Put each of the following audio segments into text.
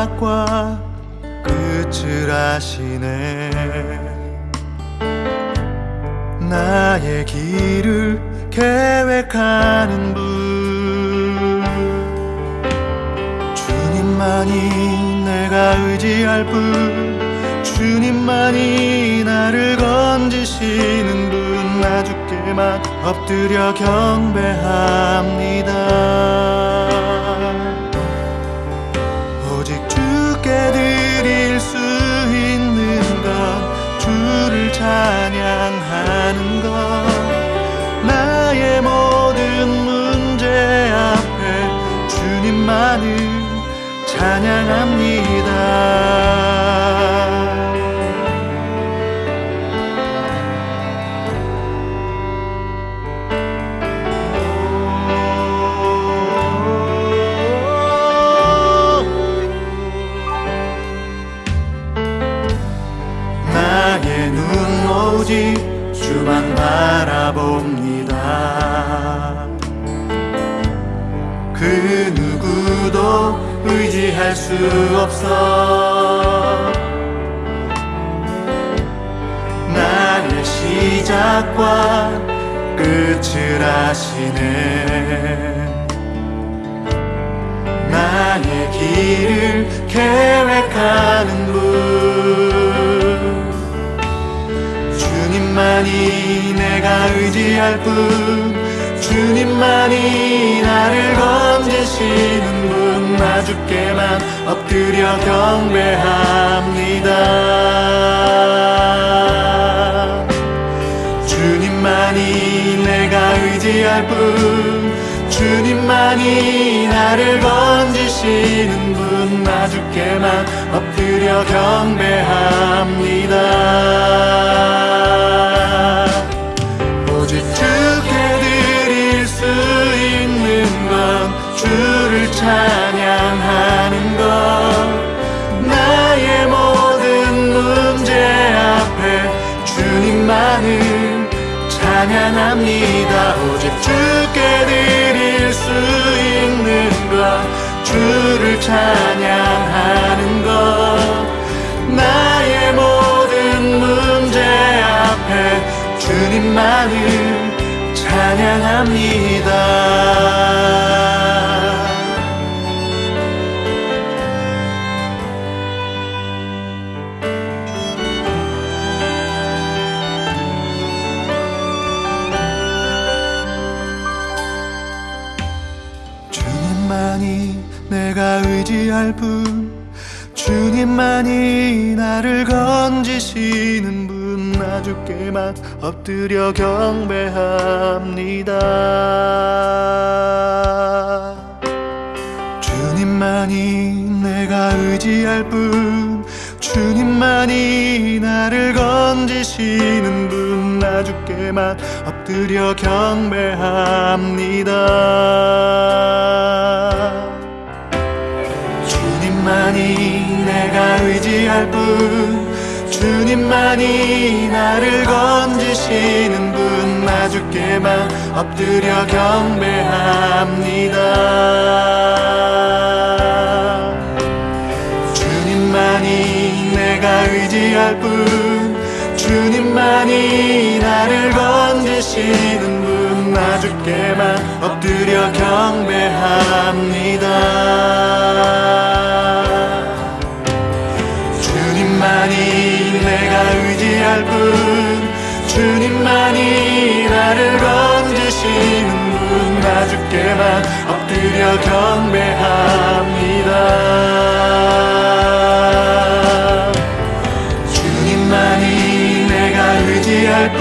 시작과 끝을 아시네. 나의 길을 계획하는 분. 주님만이 내가 의지할 분. 주님만이 나를 건지시는 분. 나 주께만 엎드려 경배합니다 찬양합니다 의지할 수 없어. 나의 시작과 끝을 아시네. 나의 길을 계획하는 분. 주님만이 내가 의지할 분 주님만이 건지시는 분나 주께만 엎드려 경배합니다. 주님만이 내가 의지할 분 주님만이 나를 건지시는 분나 주께만 엎드려 경배합니다 찬양하는 것. 나의 모든 문제 앞에 주님만을 찬양합니다. 오직 주께 드릴 수 있는 것. 주를 찬양하는 것. 나의 모든 문제 앞에 주님만을 찬양합니다 의지할 분 주님만이 나를 건지시는 분 나 주께만 엎드려 경배합니다. 주님만이 내가 의지할 분 주님만이 나를 건지시는 분 나 주께만 엎드려 경배합니다 주님만이 내가 의지할 분 주님만이 나를 건지시는 분나 주께만 엎드려 경배합니다. 주님만이 내가 의지할 분 주님만이 나를 건지시는 분나 주께만 엎드려 경배합니다 분 주님만이 나를 건지시는 분 나 주께만 엎드려 경배합니다. 주님만이 내가 의지할 분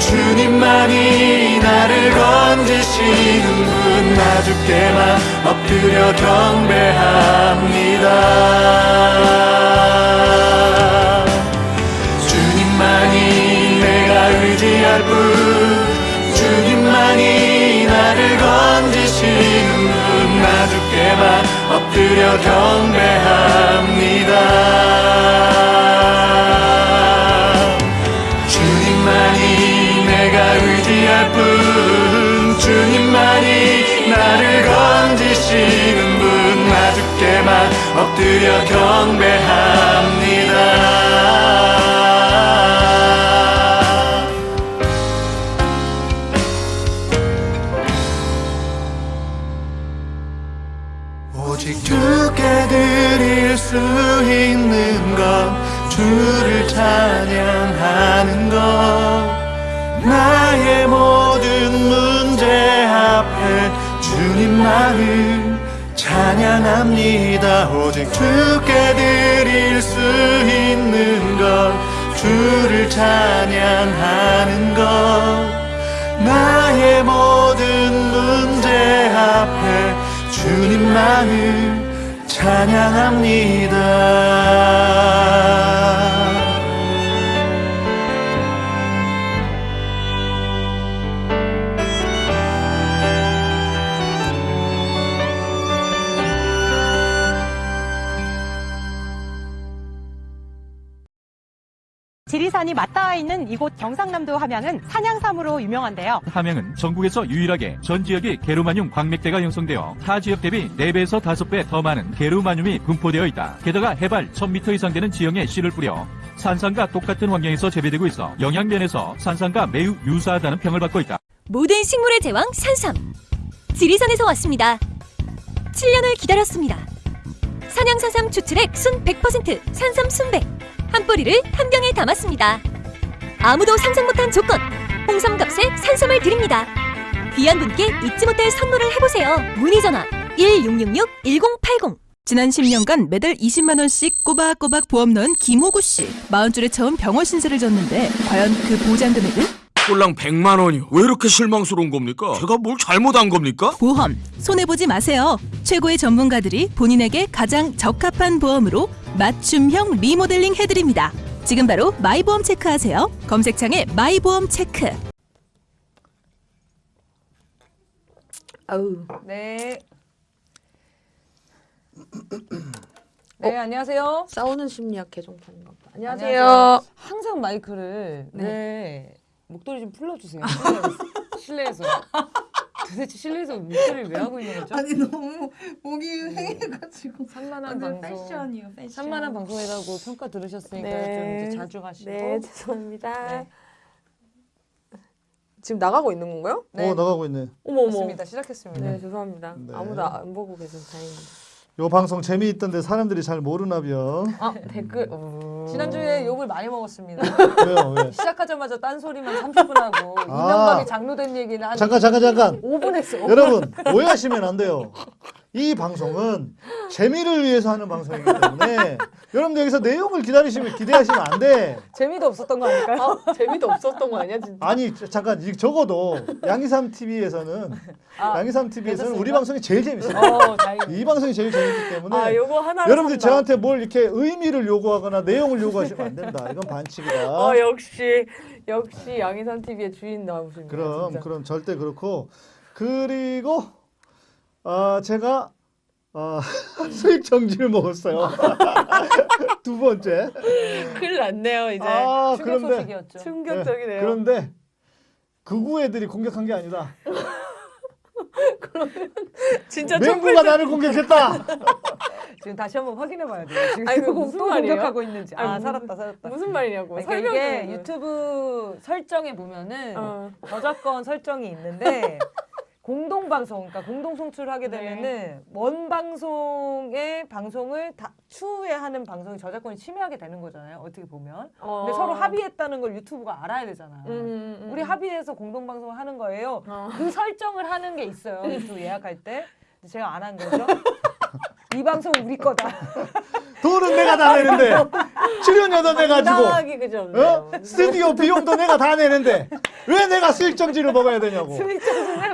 주님만이 나를 건지시는 분 나 주께만 엎드려 경배합니다 경배합니다. 주님만이 내가 의지할 뿐 주님만이 나를 건지시는 분 나 주께만 엎드려 경배합니다 수 있는 것 주를 찬양하는 것. 나의 모든 문제 앞에 주님만을 찬양합니다. 오직 주께 드릴 수 있는 것. 주를 찬양하는 것. 나의 모든 문제 앞에 주님만을 찬양합니다. 이곳 경상남도 함양은 산양삼으로 유명한데요. 함양은 전국에서 유일하게 전 지역이 게르마늄 광맥대가 형성되어 타 지역 대비 4배에서 5배 더 많은 게르마늄이 분포되어 있다. 게다가 해발 1000m 이상 되는 지형에 씨를 뿌려 산산과 똑같은 환경에서 재배되고 있어 영양면에서 산산과 매우 유사하다는 평을 받고 있다. 모든 식물의 제왕 산삼 지리산에서 왔습니다 7년을 기다렸습니다 산양산삼 추출액 순 100% 산삼 순백 한 뿌리를 한 병에 담았습니다 아무도 상상 못한 조건 홍삼값에 산삼을 드립니다 귀한 분께 잊지 못할 선물을 해보세요 문의 전화 1666-1080 지난 10년간 매달 20만 원씩 꼬박꼬박 보험 넣은 김호구 씨. 40줄에 처음 병원 신세를 졌는데 과연 그 보장 금액은? 꼴랑 100만 원이요. 왜 이렇게 실망스러운 겁니까? 제가 뭘 잘못한 겁니까? 보험 손해 보지 마세요. 최고의 전문가들이 본인에게 가장 적합한 보험으로 맞춤형 리모델링 해드립니다. 지금 바로 마이보험 체크하세요. 검색창에 마이보험 체크. 아우. 네. 네, 안녕하세요. 싸우는 심리학 개정판인가 봐. 안녕하세요. 안녕하세요. 항상 마이크를 네. 네. 목도리 좀 풀러 주세요. 실내에서. 실내에서. 도대체 실내에서 목도리를 왜 하고 있는 거죠? 아니 너무 목이 횡해가지고 산만한 완전 방송. 패션이요 패션 산만한 방송이라고 평가 들으셨으니까 네. 좀 이제 자주 가시고. 네, 죄송합니다. 네. 지금 나가고 있는 건가요? 네. 어 나가고 있네. 어머 어머. 맞습니다. 시작했습니다. 네, 죄송합니다. 네. 아무도 안 보고 계셔서 다행입니다. 요 방송 재미있던데 사람들이 잘 모르나벼. 아, 댓글. 어... 지난주에 욕을 많이 먹었습니다. 왜요 왜? 시작하자마자 딴소리만 30분 하고 아. 이명박이 장로된 얘기는 한 잠깐 잠깐 잠깐. 5분 했어. 여러분 오해하시면 안 돼요. 이 방송은 재미를 위해서 하는 방송이기 때문에 여러분들 여기서 내용을 기다리시면 기대하시면 안 돼. 재미도 없었던 거 아닐까요? 아, 재미도 없었던 거 아니야, 진짜? 아니 저- 잠깐 이- 적어도 양이삼 TV에서는 아, 양이삼 TV에서는 우리 괜찮습니까? 방송이 제일 재밌어요. 어. 이 방송이 제일 재밌기 때문에 아, 여러분들 저한테 뭘 이렇게 의미를 요구하거나 내용을 요구하시면 안 된다. 이건 반칙이다. 어, 역시 역시 양희산 TV의 주인 나오십니다. 그럼 진짜. 그럼 절대 그렇고 그리고 아 제가 아 수익 정지를 먹었어요. 두 번째. 큰일 났네요, 이제. 아 충격 그런데 소식이었죠. 충격적이네요. 네, 그런데 극우 애들이 공격한 게 아니다. 진짜 맹구가 나를 공격했다. 지금 다시 한번 확인해 봐야 돼요. 지금 아니, 그거 또 무슨 말이에요? 공격하고 있는지. 아, 아니, 살았다, 살았다. 무슨 말이냐고. 그러니까 설명 이게 좀 유튜브 설정에 보면은 어. 저작권 설정이 있는데 공동 방송, 그러니까 공동 송출하게 네. 되면은 원 방송의 방송을 다 추후에 하는 방송이 저작권이 침해하게 되는 거잖아요. 어떻게 보면. 어. 근데 서로 합의했다는 걸 유튜브가 알아야 되잖아. 음, 음, 음. 우리 합의해서 공동 방송을 하는 거예요. 어. 그 설정을 하는 게 있어요. 유튜브 예약할 때. 제가 안 한 거죠. 이 방송 우리 거다. 돈은 내가 다 내는데 출연료도 내가 주고 당하기 그지 없네요. 어? 스튜디오 비용도 내가 다 내는데 왜 내가 수익 정지를 먹어야 되냐고.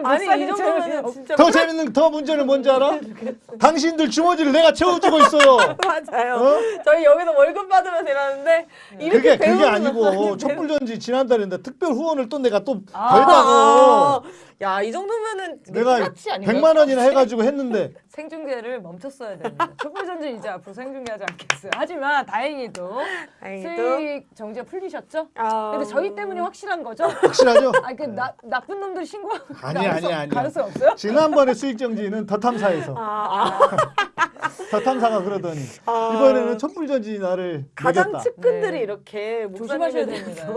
아니 이 정도면 진짜 더 재밌는 더 문제는 뭔지 알아? 당신들 주머니를 내가 채워주고 있어요. 맞아요. 어? 저희 여기서 월급 받으면 되라는데 이렇게 그게 그게 아니고. 촛불전진 지난달인데 특별 후원을 또 내가 또 아, 벌다고. 야, 이 정도면은 내가 프락치 아닌가요? 100만 원이나 해가지고 했는데 생중계를 멈췄어야 됩니다. 촛불 전진 이제 앞으로 생중계하지 않겠어요. 하지만 다행히도 다행히도. 수익 정지가 풀리셨죠? 아. 근데 저희 때문에 확실한 거죠? 확실하죠? 아, 그 나, 나쁜 놈들 신고하고 아니 아니 아니. 가능성 없어요? 지난번에 수익 정지는 더 탐사에서 아, 더 탐사가 그러더니 아. 이번에는 촛불 전지 나를 가장 매겼다. 측근들이 네. 이렇게 조심하셔야 됩니다.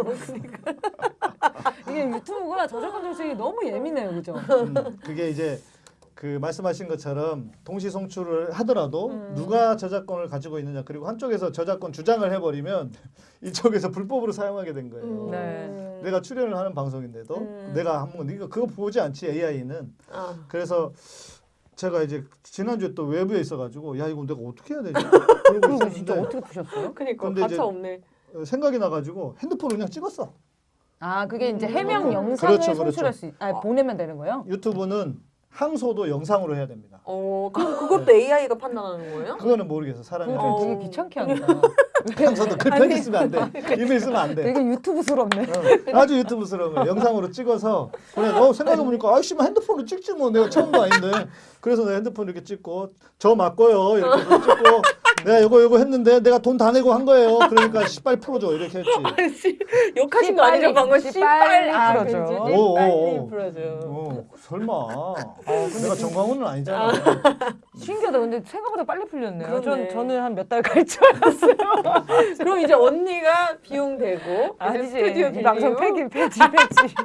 이게 유튜브가 저작권 정책이 너무 예민해요, 그죠? 음, 그게 이제 그 말씀하신 것처럼 동시 송출을 하더라도 음. 누가 저작권을 가지고 있느냐 그리고 한쪽에서 저작권 주장을 해버리면 이쪽에서 불법으로 사용하게 된 거예요. 음. 네. 내가 출연을 하는 방송인데도 음. 내가 한번 네가 그거 보지 않지 AI는 아. 그래서 제가 이제 지난주에 또 외부에 있어가지고 야 이거 내가 어떻게 해야 되지? 그거 진짜 어떻게 푸셨어요? 그러니까 가차 없네. 어, 생각이 나가지고 핸드폰으로 그냥 찍었어. 아, 그게 이제 음. 해명 영상을 그렇죠, 그렇죠. 송출할 수, 있, 아, 보내면 되는 거예요? 유튜브는 항소도 영상으로 해야 됩니다. 어, 그럼 그것도 AI가 판단하는 거예요? 그거는 모르겠어 사람이. 그거 어. 되게 귀찮게 한다. 항소도 그 편지 쓰면 안 돼. 이메일 쓰면 안 돼. 되게 유튜브스럽네. 어, 아주 유튜브스러운 거예요. 영상으로 찍어서 그래, 어, 생각해보니까 아이씨, 뭐 핸드폰으로 찍지 뭐 내가 처음 거 아닌데 그래서 내가 핸드폰 이렇게 찍고 저 맞고요 이렇게 찍고 내가 이거 이거 했는데 내가 돈 다 내고 한 거예요. 그러니까 씨발 풀어줘 이렇게 했지. 씨, 욕하신 거 아니죠? 방금 씨 빨리 씨빨리 풀어줘. 풀어줘. 오, 오, 빨리 오. 풀어줘. 어, 설마. 내가 정광훈은 아니잖아. 신기하다. 근데 생각보다 빨리 풀렸네요. 그러네. 전, 저는 한 몇 달 갈 줄 알았어요. 그럼 이제 언니가 비용 대고 아니지. 스튜디오 이 방송 폐기, 폐지, 폐지.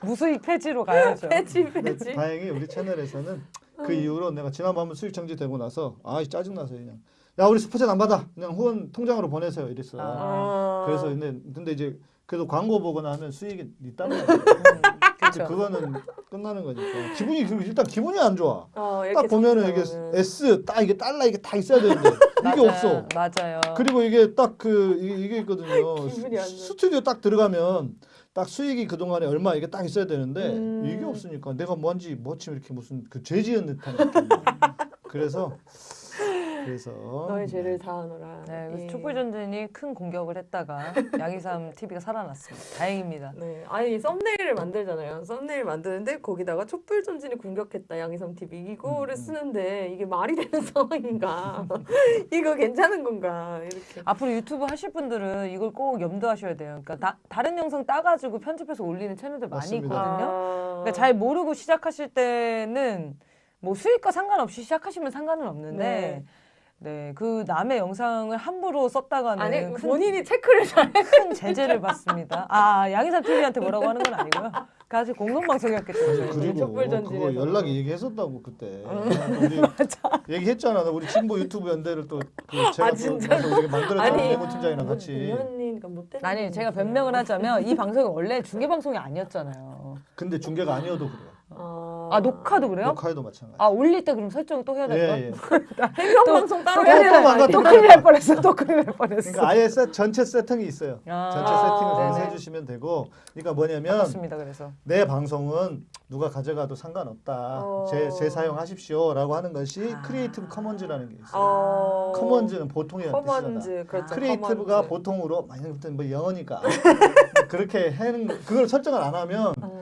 무수익 폐지로 가야죠. 근데 패치. 다행히 우리 채널에서는 그 이후로 내가 지난번 수익 정지되고 나서 아 짜증나서 그냥 야 우리 슈퍼챗 안 받아 그냥 후원 통장으로 보내세요 이랬어. 아. 그래서 근데 근데 이제 그래도 광고 보고 나면 수익이 있다는 음. 근데 그렇죠. 그거는 끝나는 거니까 기분이 그- 일단 기분이 안 좋아. 어, 딱 보면은 이게. S 딱 이게 달러 이게 다 있어야 되는데 이게. 없어. 맞아요. 그리고 이게 딱 그 이게, 있거든요. 스튜디오 딱 들어가면 딱 수익이 그 동안에 얼마 이게 딱 있어야 되는데 음. 이게 없으니까 내가 뭔지 뭐지 이렇게 무슨 그 죄지은 듯한 느낌. 그래서 그래서 너의 죄를 다하노라. 네, 예. 그래서 촛불 전진이 큰 공격을 했다가 양이삼 TV가 살아났습니다. 다행입니다. 네, 아니 썸네일을 만들잖아요. 썸네일 만드는데 거기다가 촛불 전진이 공격했다 양희삼 TV 이거를 음. 쓰는데 이게 말이 되는 상황인가? 이거 괜찮은 건가? 이렇게. 앞으로 유튜브 하실 분들은 이걸 꼭 염두하셔야 돼요. 그러니까 다, 다른 영상 따가지고 편집해서 올리는 채널들 많이 맞습니다. 있거든요. 아. 그러니까 잘 모르고 시작하실 때는 뭐 수익과 상관없이 시작하시면 상관은 없는데 네, 그 남의 영상을 함부로 썼다가는 아니 큰, 본인이 체크를 잘. 큰 제재를 받습니다. 아 양희삼 TV한테 뭐라고 하는 건 아니고요. 그 아직 저희는. 그리고 촛불 그거 전진에서. 연락 얘기했었다고 그때 우리 얘기했잖아. 나 우리 진보 유튜브 연대를 또 그 제가 아, 또 진짜? 만들었잖아. 아니, 내고 팀장이랑 같이. 못된. 아니 제가 변명을 하자면 이 방송이 원래 중계 방송이 아니었잖아요. 근데 중계가 아니어도 그래요. 아, 아 녹화도 그래요? 녹화에도 마찬가지. 아 올릴 때 그럼 설정 또 해야 될까? 예, 예. 행정방송 따로 또 해야 아니에요? 또 큰일 날 뻔했어. 또 큰일 날 뻔했어. 그러니까 아예 세, 전체 세팅이 있어요. 아, 전체 세팅을 거기서 네네. 해주시면 되고, 그러니까 뭐냐면 맞습니다. 그래서 내 방송은 누가 가져가도 상관없다. 어. 재, 재사용하십시오라고 하는 것이 아. Creative Commons라는 게 있어요. 어. Commons는 뜻이잖아. Commons 그렇죠. Creative가 Commons. 보통으로 만약부터 뭐 영어니까 그렇게 하는 그걸 설정을 안 하면 음.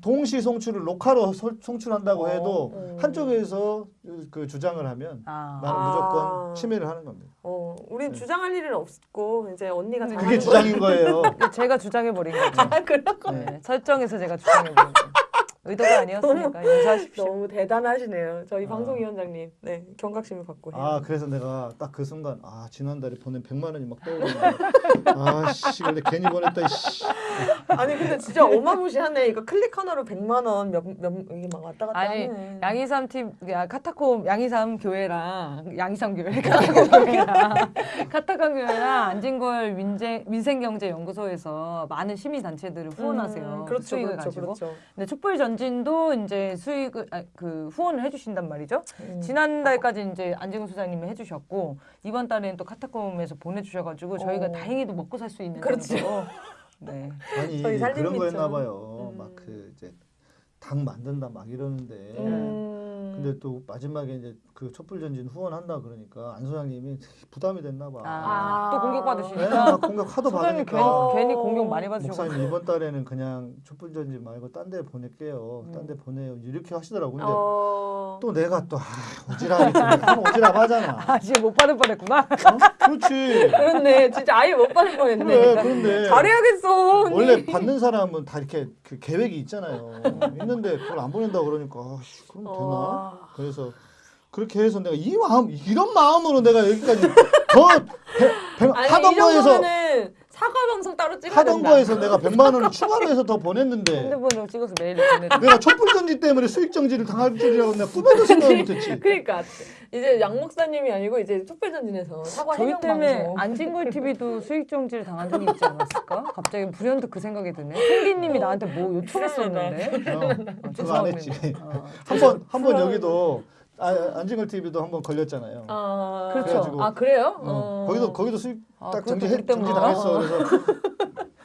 동시 송출을 녹화로 설- 송출한다고 해도 어. 한쪽에서 그 주장을 하면 아, 나는 아. 무조건 침해를 하는 겁니다. 어, 우린 네. 주장할 일은 없고 이제 언니가 잘하는 그게 주장인 거예요. 제가 주장해 버린 거죠. 아, 그런 거 네, 설정에서 제가 주장해 버린 거. 의도가 아니었으니까 용서하십시오. 너무 대단하시네요. 저희 아. 방송위원장님. 네, 경각심을 갖고 해요. 아 그래서 내가 딱 그 순간 아 지난달에 보낸 100만 원이 막 떠오르네. 아씨 근데 괜히 보냈다. 씨. 아니 근데 진짜 어마무시하네. 이거 클릭 하나로 100만 원 몇 몇 이게 막 왔다 갔다 아니 하네. 양이삼 팀 야, 카타콤 양이삼 교회랑 양이삼 교회 카타콤 교회랑 카타콤 교회랑 안진걸 민생 민생경제연구소에서 많은 시민 단체들을 후원하세요. 음, 그 그렇죠, 그렇죠, 가지고. 그렇죠. 근데 촛불 전 진도 이제 수익을 아, 그 후원을 해주신단 말이죠. 음. 지난달까지 이제 안진걸 소장님이 해주셨고 이번 달에는 또 카타콤에서 보내주셔가지고 저희가 어. 다행히도 먹고 살 수 있는 그렇죠. 정도로. 네. 아니 저희 그런. 거였나 봐요. 음. 막그 이제 당 만든다 막 이러는데 음. 근데 또 마지막에 이제 그 촛불 전진 후원한다 그러니까 안 소장님이 부담이 됐나 봐. 아, 또 네, 공격받으시니까 막 공격 하도 소장님 받으니까. 괜히, 괜히 공격 많이 받으셔서 목사님 이번 달에는 그냥 촛불 전진 말고 딴 데 보낼게요. 딴 데 보내요. 이렇게 하시더라고. 근데 어... 또 내가 또 아, 오지랖이 또 오지랖 하잖아. 아 지금 못 받을 뻔했구나. 그렇지. 그렇네. 진짜 아예 못 받을 뻔했네. 그래, 그런데 잘해야겠어. 언니. 원래 받는 사람은 다 이렇게 그 계획이 있잖아요. 있는데 그걸 안 보낸다 그러니까 아씨, 그럼 되나? 어. 그래서 그렇게 해서 내가 이 마음 이런 마음으로 내가 여기까지 더 배- 배- 하던 이 거에서 사과 방송 따로 찍어야 하던 된다. 거에서 내가 100만 원을 추가로 해서 더 보냈는데 핸드폰으로 찍어서 메일 보내드릴게요. 내가 촛불 전지 때문에 수익 정지를 당할 줄이라고 내가 꿈에도 생각을 못했지. 그러니까 이제 양 목사님이 아니고 이제 촛불 전진에서 사과 저희 해명 때문에 방송. 안진걸 TV도 수익 정지를 당한 적이 있지 않았을까? 갑자기 불현듯 그 생각이 드네. 펭귄님이 나한테 뭐 요청했었는데. 어, 그거 안 했지. 어. 한번 한 번 여기도 아, 안진걸 TV도 한번 걸렸잖아요. 아, 그렇죠. 그래가지고 아 그래요? 어, 어. 거기도 거기도 수익 아, 딱 정지 정지 당했어. 그래서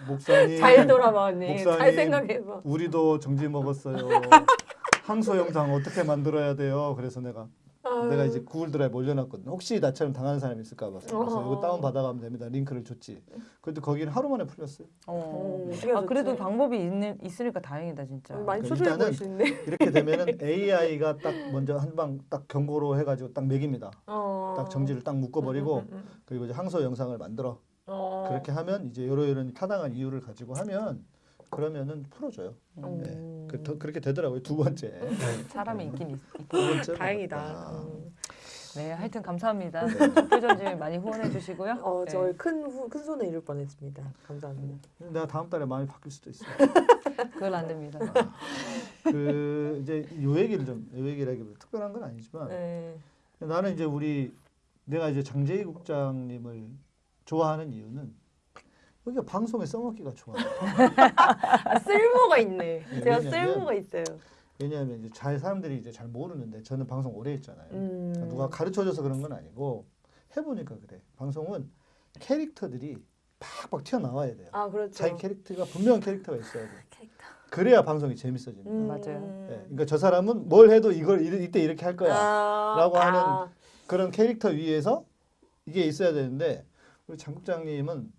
목사님 잘 돌아봐 언니. 목사님, 잘 생각해봐. 우리도 정지 먹었어요. 항소 영상 어떻게 만들어야 돼요? 그래서 내가 아. 내가 이제 Google Drive 올려놨거든. 혹시 나처럼 당하는 사람이 있을까 봐. 그래서 어. 이거 다운 받아가면 됩니다. 링크를 줬지. 그래도 거기는 하루 만에 풀렸어요. 어. 음, 아 그래도. 방법이 있는, 있으니까 다행이다 진짜. 많이 그러니까 초조해 일단은 보이시는데. 이렇게 되면은 AI가 딱 먼저 한 방 딱 경고로 해가지고 딱 매깁니다. 어. 딱 정지를 딱 묶어버리고 음, 음, 음, 음. 그리고 이제 항소 영상을 만들어 어. 그렇게 하면 이제 여러 이런 타당한 이유를 가지고 하면 그러면은 풀어줘요. 음. 네. 그, 더, 그렇게 되더라고요. 두 번째. 사람이 있긴 있, 두 있긴. 번째. 다행이다. 음. 네, 하여튼 감사합니다. 촛불전지 많이 후원해 주시고요. 어, 네. 저희 큰, 후- 큰 손에 이룰 뻔했습니다. 감사합니다. 내가 다음 달에 마음이 바뀔 수도 있어. 그건 안 됩니다. 그 이제 요 얘기를 좀, 요 얘기라기보다 특별한 건 아니지만 네. 나는 이제 우리 내가 이제 장재희 국장님을 좋아하는 이유는 여기가 방송에 써먹기가 좋아. 아, 쓸모가 있네. 네, 제가 왜냐면- 쓸모가 있어요. 왜냐하면 이제 잘 사람들이 이제 잘 모르는데 저는 방송 오래 했잖아요. 음. 그러니까 누가 가르쳐줘서 그런 건 아니고 해보니까 그래. 방송은 캐릭터들이 팍팍 튀어나와야 돼요. 아, 그렇죠. 자기 캐릭터가 분명한 캐릭터가 있어야 돼. 캐릭터. 그래야 방송이 재밌어집니다. 음. 맞아요. 예, 그러니까 저 사람은 뭘 해도 이걸 이- 이때 이렇게 할 거야. 아, 라고 하는 아, 그런 캐릭터 위에서 이게 있어야 되는데 우리 장 국장님은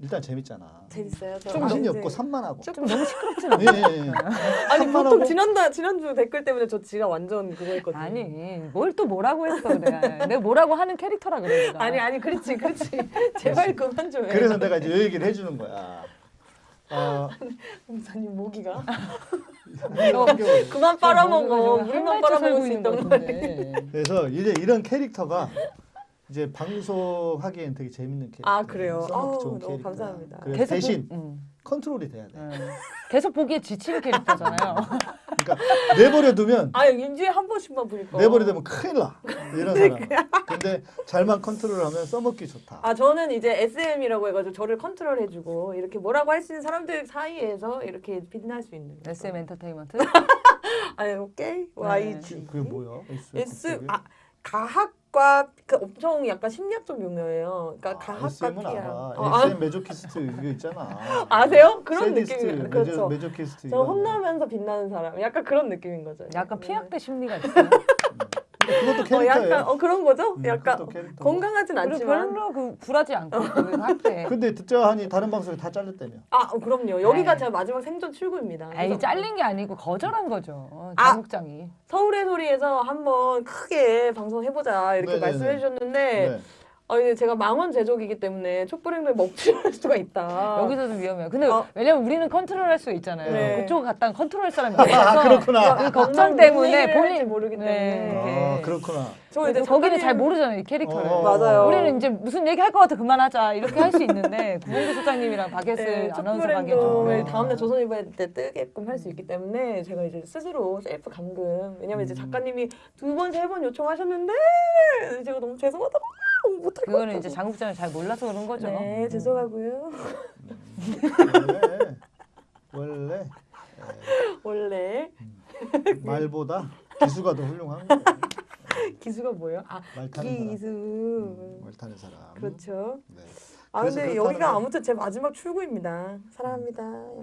일단 재밌잖아. 재밌어요. 저 정신이 없고 산만하고. 좀 너무 시끄럽진 않아. 예, 예, 예. 아니. 보통 지난달 지난주 댓글 때문에 저 지가 완전 그거 했거든요. 아니, 뭘 또 뭐라고 했어 내가. 내가 뭐라고 하는 캐릭터라 그래 내가. 아니 아니 그렇지 그렇지 제발 그만 좀 해. 그래서 내가 이제 이 얘기를 해주는 거야. 아, 목사님 모기가 너 그만 빨아먹어 뭐 물만 빨아먹을 수 말이야. 말이야. 그래서 이제 이런 캐릭터가 이제 방송하기엔 되게 재밌는 캐릭터. 아 그래요. 아우 좋은 너무 캐릭터. 감사합니다. 그래서 계속 대신 보, 음, 컨트롤이 돼야 돼. 음. 계속 보기에 지친 캐릭터잖아요. 그러니까 내버려 두면 아 일주일에 한 번씩만 보니까. 내버려 두면 큰일 나. 이런 사람. 근데 잘만 컨트롤하면 써먹기 좋다. 아 저는 이제 SM이라고 해가지고 저를 컨트롤해주고 이렇게 뭐라고 할 수 있는 사람들 사이에서 이렇게 빛날 수 있는. SM 엔터테인먼트. 아니 오케이 YG. 그게 뭐야? S, S 아 가학과 그 엄청 약간 심리학적 용어예요. 그러니까 가학과 SM은 PR. 알아. 어, 아, SM 메조키스트 이거 있잖아. 아세요? 그런 세디스트, 느낌이 메조, 그렇죠. 메조키스트 저. 혼나면서 빛나는 사람. 약간 그런 느낌인 거죠. 약간 피약대 심리가 있어요. 그것도 어, 캐릭터예요. 약간 어 그런 거죠? 음, 약간. 건강하진 않지만. 별로 그 굴하지 않고 그 할때. 근데 듣자 하니 다른 방송에 다 잘렸다며. 아 어, 그럼요. 여기가 에이. 제가 마지막 생존 출구입니다. 그래서 잘린 게 아니고 거절한 거죠. 아. 장국장이. 서울의 소리에서 한번 크게 방송해보자 이렇게 네네네. 말씀해 주셨는데 네. 어, 이제 제가 망언 제조기이기 때문에 촛불행동에 먹칠할 수가 있다. 여기서도 위험해요. 근데 어. 왜냐면 우리는 컨트롤할 수 있잖아요. 네. 그쪽 갔다 컨트롤 사람이 아, 없어서 그렇구나. 그 걱정 때문에 본인 본인 모르기 네. 때문에. 아, 그렇구나. 저 이제 거기는 작가님- 잘 모르잖아요 이 캐릭터를. 어. 맞아요. 우리는 이제 무슨 얘기 할 것 같아 그만하자 이렇게 할 수 있는데 구본기 소장님이랑 박예슬 네, 아나운서 좀- 다음날 조선일보에 때 뜨게끔 할 수 있기 때문에 제가 이제 스스로 셀프 감금 왜냐면 이제 음. 작가님이 두 번 세 번 요청하셨는데 제가 너무 죄송하다고 못할 것 그거는 이제 장국장을 잘 몰라서 그런 거죠. 네 죄송하고요 원래 원래 원래 예, 말보다 기수가 더 훌륭한 거예요. 기수가 뭐예요? 아말 타는 사람. 기수 음, 말 타는 사람. 그렇죠 네. 아 근데 여기가 건- 아무튼 제 마지막 출구입니다 사랑합니다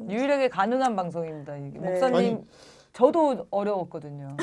유일하게 가능한 방송입니다. 네. 목사님 아니, 저도 어려웠거든요.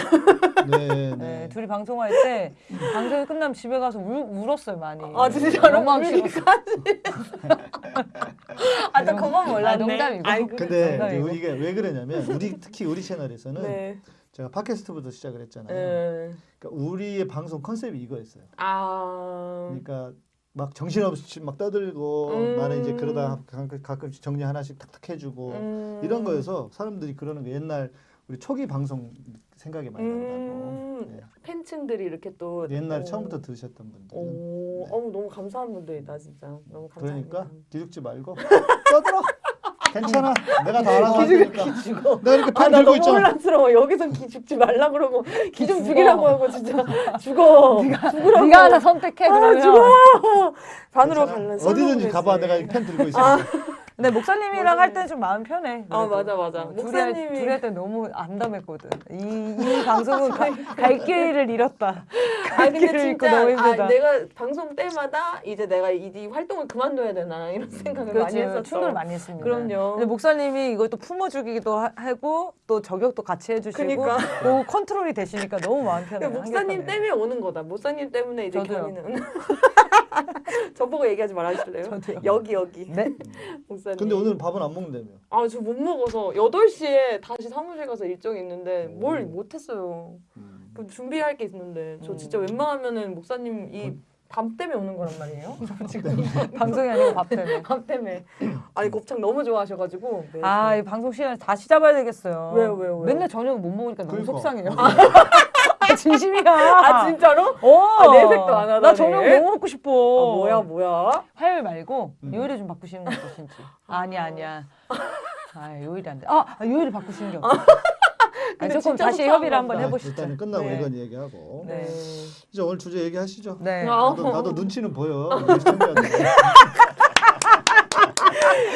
네, 네, 네. 둘이 방송할 때 방송이 끝나면 집에 가서 울, 울었어요 많이. 아 진짜로? 너무 하기 싫었어. 아, 나 그건 몰랐네. 아, 농담이고. 아이고. 근데 농담이고. 이게 왜 그러냐면 우리 특히 우리 채널에서는 네. 제가 팟캐스트부터 시작을 했잖아요. 네. 그러니까 우리의 방송 컨셉이 이거였어요. 아. 그러니까 막 정신없이 막 떠들고 음. 나는 이제 그러다 가끔- 가끔씩 정리 하나씩 탁탁 해주고 음. 이런 거여서 사람들이 그러는 거 옛날 우리 초기 방송 생각이 많이 난다고. 음. 네. 팬층들이 이렇게 또 옛날에 어. 처음부터 들으셨던 분들은 오, 네. 어머 너무 감사한 분들이다 진짜. 너무 감사합니다. 그러니까 기죽지 말고 떠들어. 괜찮아. 내가 다 알아서. 죽어. 내가 이렇게 아, 펜나 들고 너무 있잖아. 혼란스러워. 여기서 기 죽지 말라 그러고 기좀 죽어. 죽이라고 하고 진짜 죽어. 죽으라고. 네가 하나 선택해 아, 그러면. 죽어. 반으로. 갈라. 어디든지 가봐. 내가 이펜 들고 있어. 근데 목사님이랑 할 때는 좀 마음 편해. 아. 맞아, 맞아. 어, 목사님이- 둘이 할때 너무 암담했거든. 이, 이 방송은 가, 갈 길을 잃었다. 아갈 근데 길을 잃고 너무 힘들다. 아, 내가 방송 때마다 이제 내가 이, 이 활동을 그만둬야 되나 이런 생각을 많이 그렇지, 했었어. 충돌 많이 했습니다. 그럼요. 근데 목사님이 이걸 또 품어주기도 하- 하고 또 저격도 같이 해주시고 그러니까. 그 컨트롤이 되시니까 너무 마음 편해요. 그러니까 목사님. 때문에 오는 거다. 목사님 때문에 이제 저도요. 견이는 저보고 얘기하지 말아주실래요? 저도요. 여기 여기 네. 목사님. 근데 오늘 밥은 안 먹는다며. 아 저 못 먹어서 8시에 다시 사무실 가서 일정이 있는데 오. 뭘 못했어요. 음. 그 준비할 게 있는데 저 진짜 음. 웬만하면은 목사님 이밤 때문에 오는 거란 말이에요. 지금 방송이 아니고 밥 때문에. 밤 때문에. 아니 곱창 너무 좋아하셔가지고. 네, 아, 이 방송 시간 다시 잡아야 되겠어요. 왜요, 왜요, 왜요? 맨날 저녁 못 먹으니까 너무 그러니까. 속상해요. 아, 진심이야. 아 진짜로? 어, 아, 내색도 안 하다니. 나 저녁 너무 먹고 싶어. 아, 뭐야 뭐야? 화요일 말고 음. 요일을 좀 바꾸시는 건 어떠신지. 아니야, 아니야. 아, 요일이 안 돼. 아, 아, 요일을 바꾸시는 게 어때요? 근데 조금 진짜 다시 협의를 한번 자, 해보시죠. 일단은 끝나고 네. 이건 얘기하고 네. 이제 오늘 주제 얘기하시죠. 네. 아. 나도, 나도 눈치는 보여.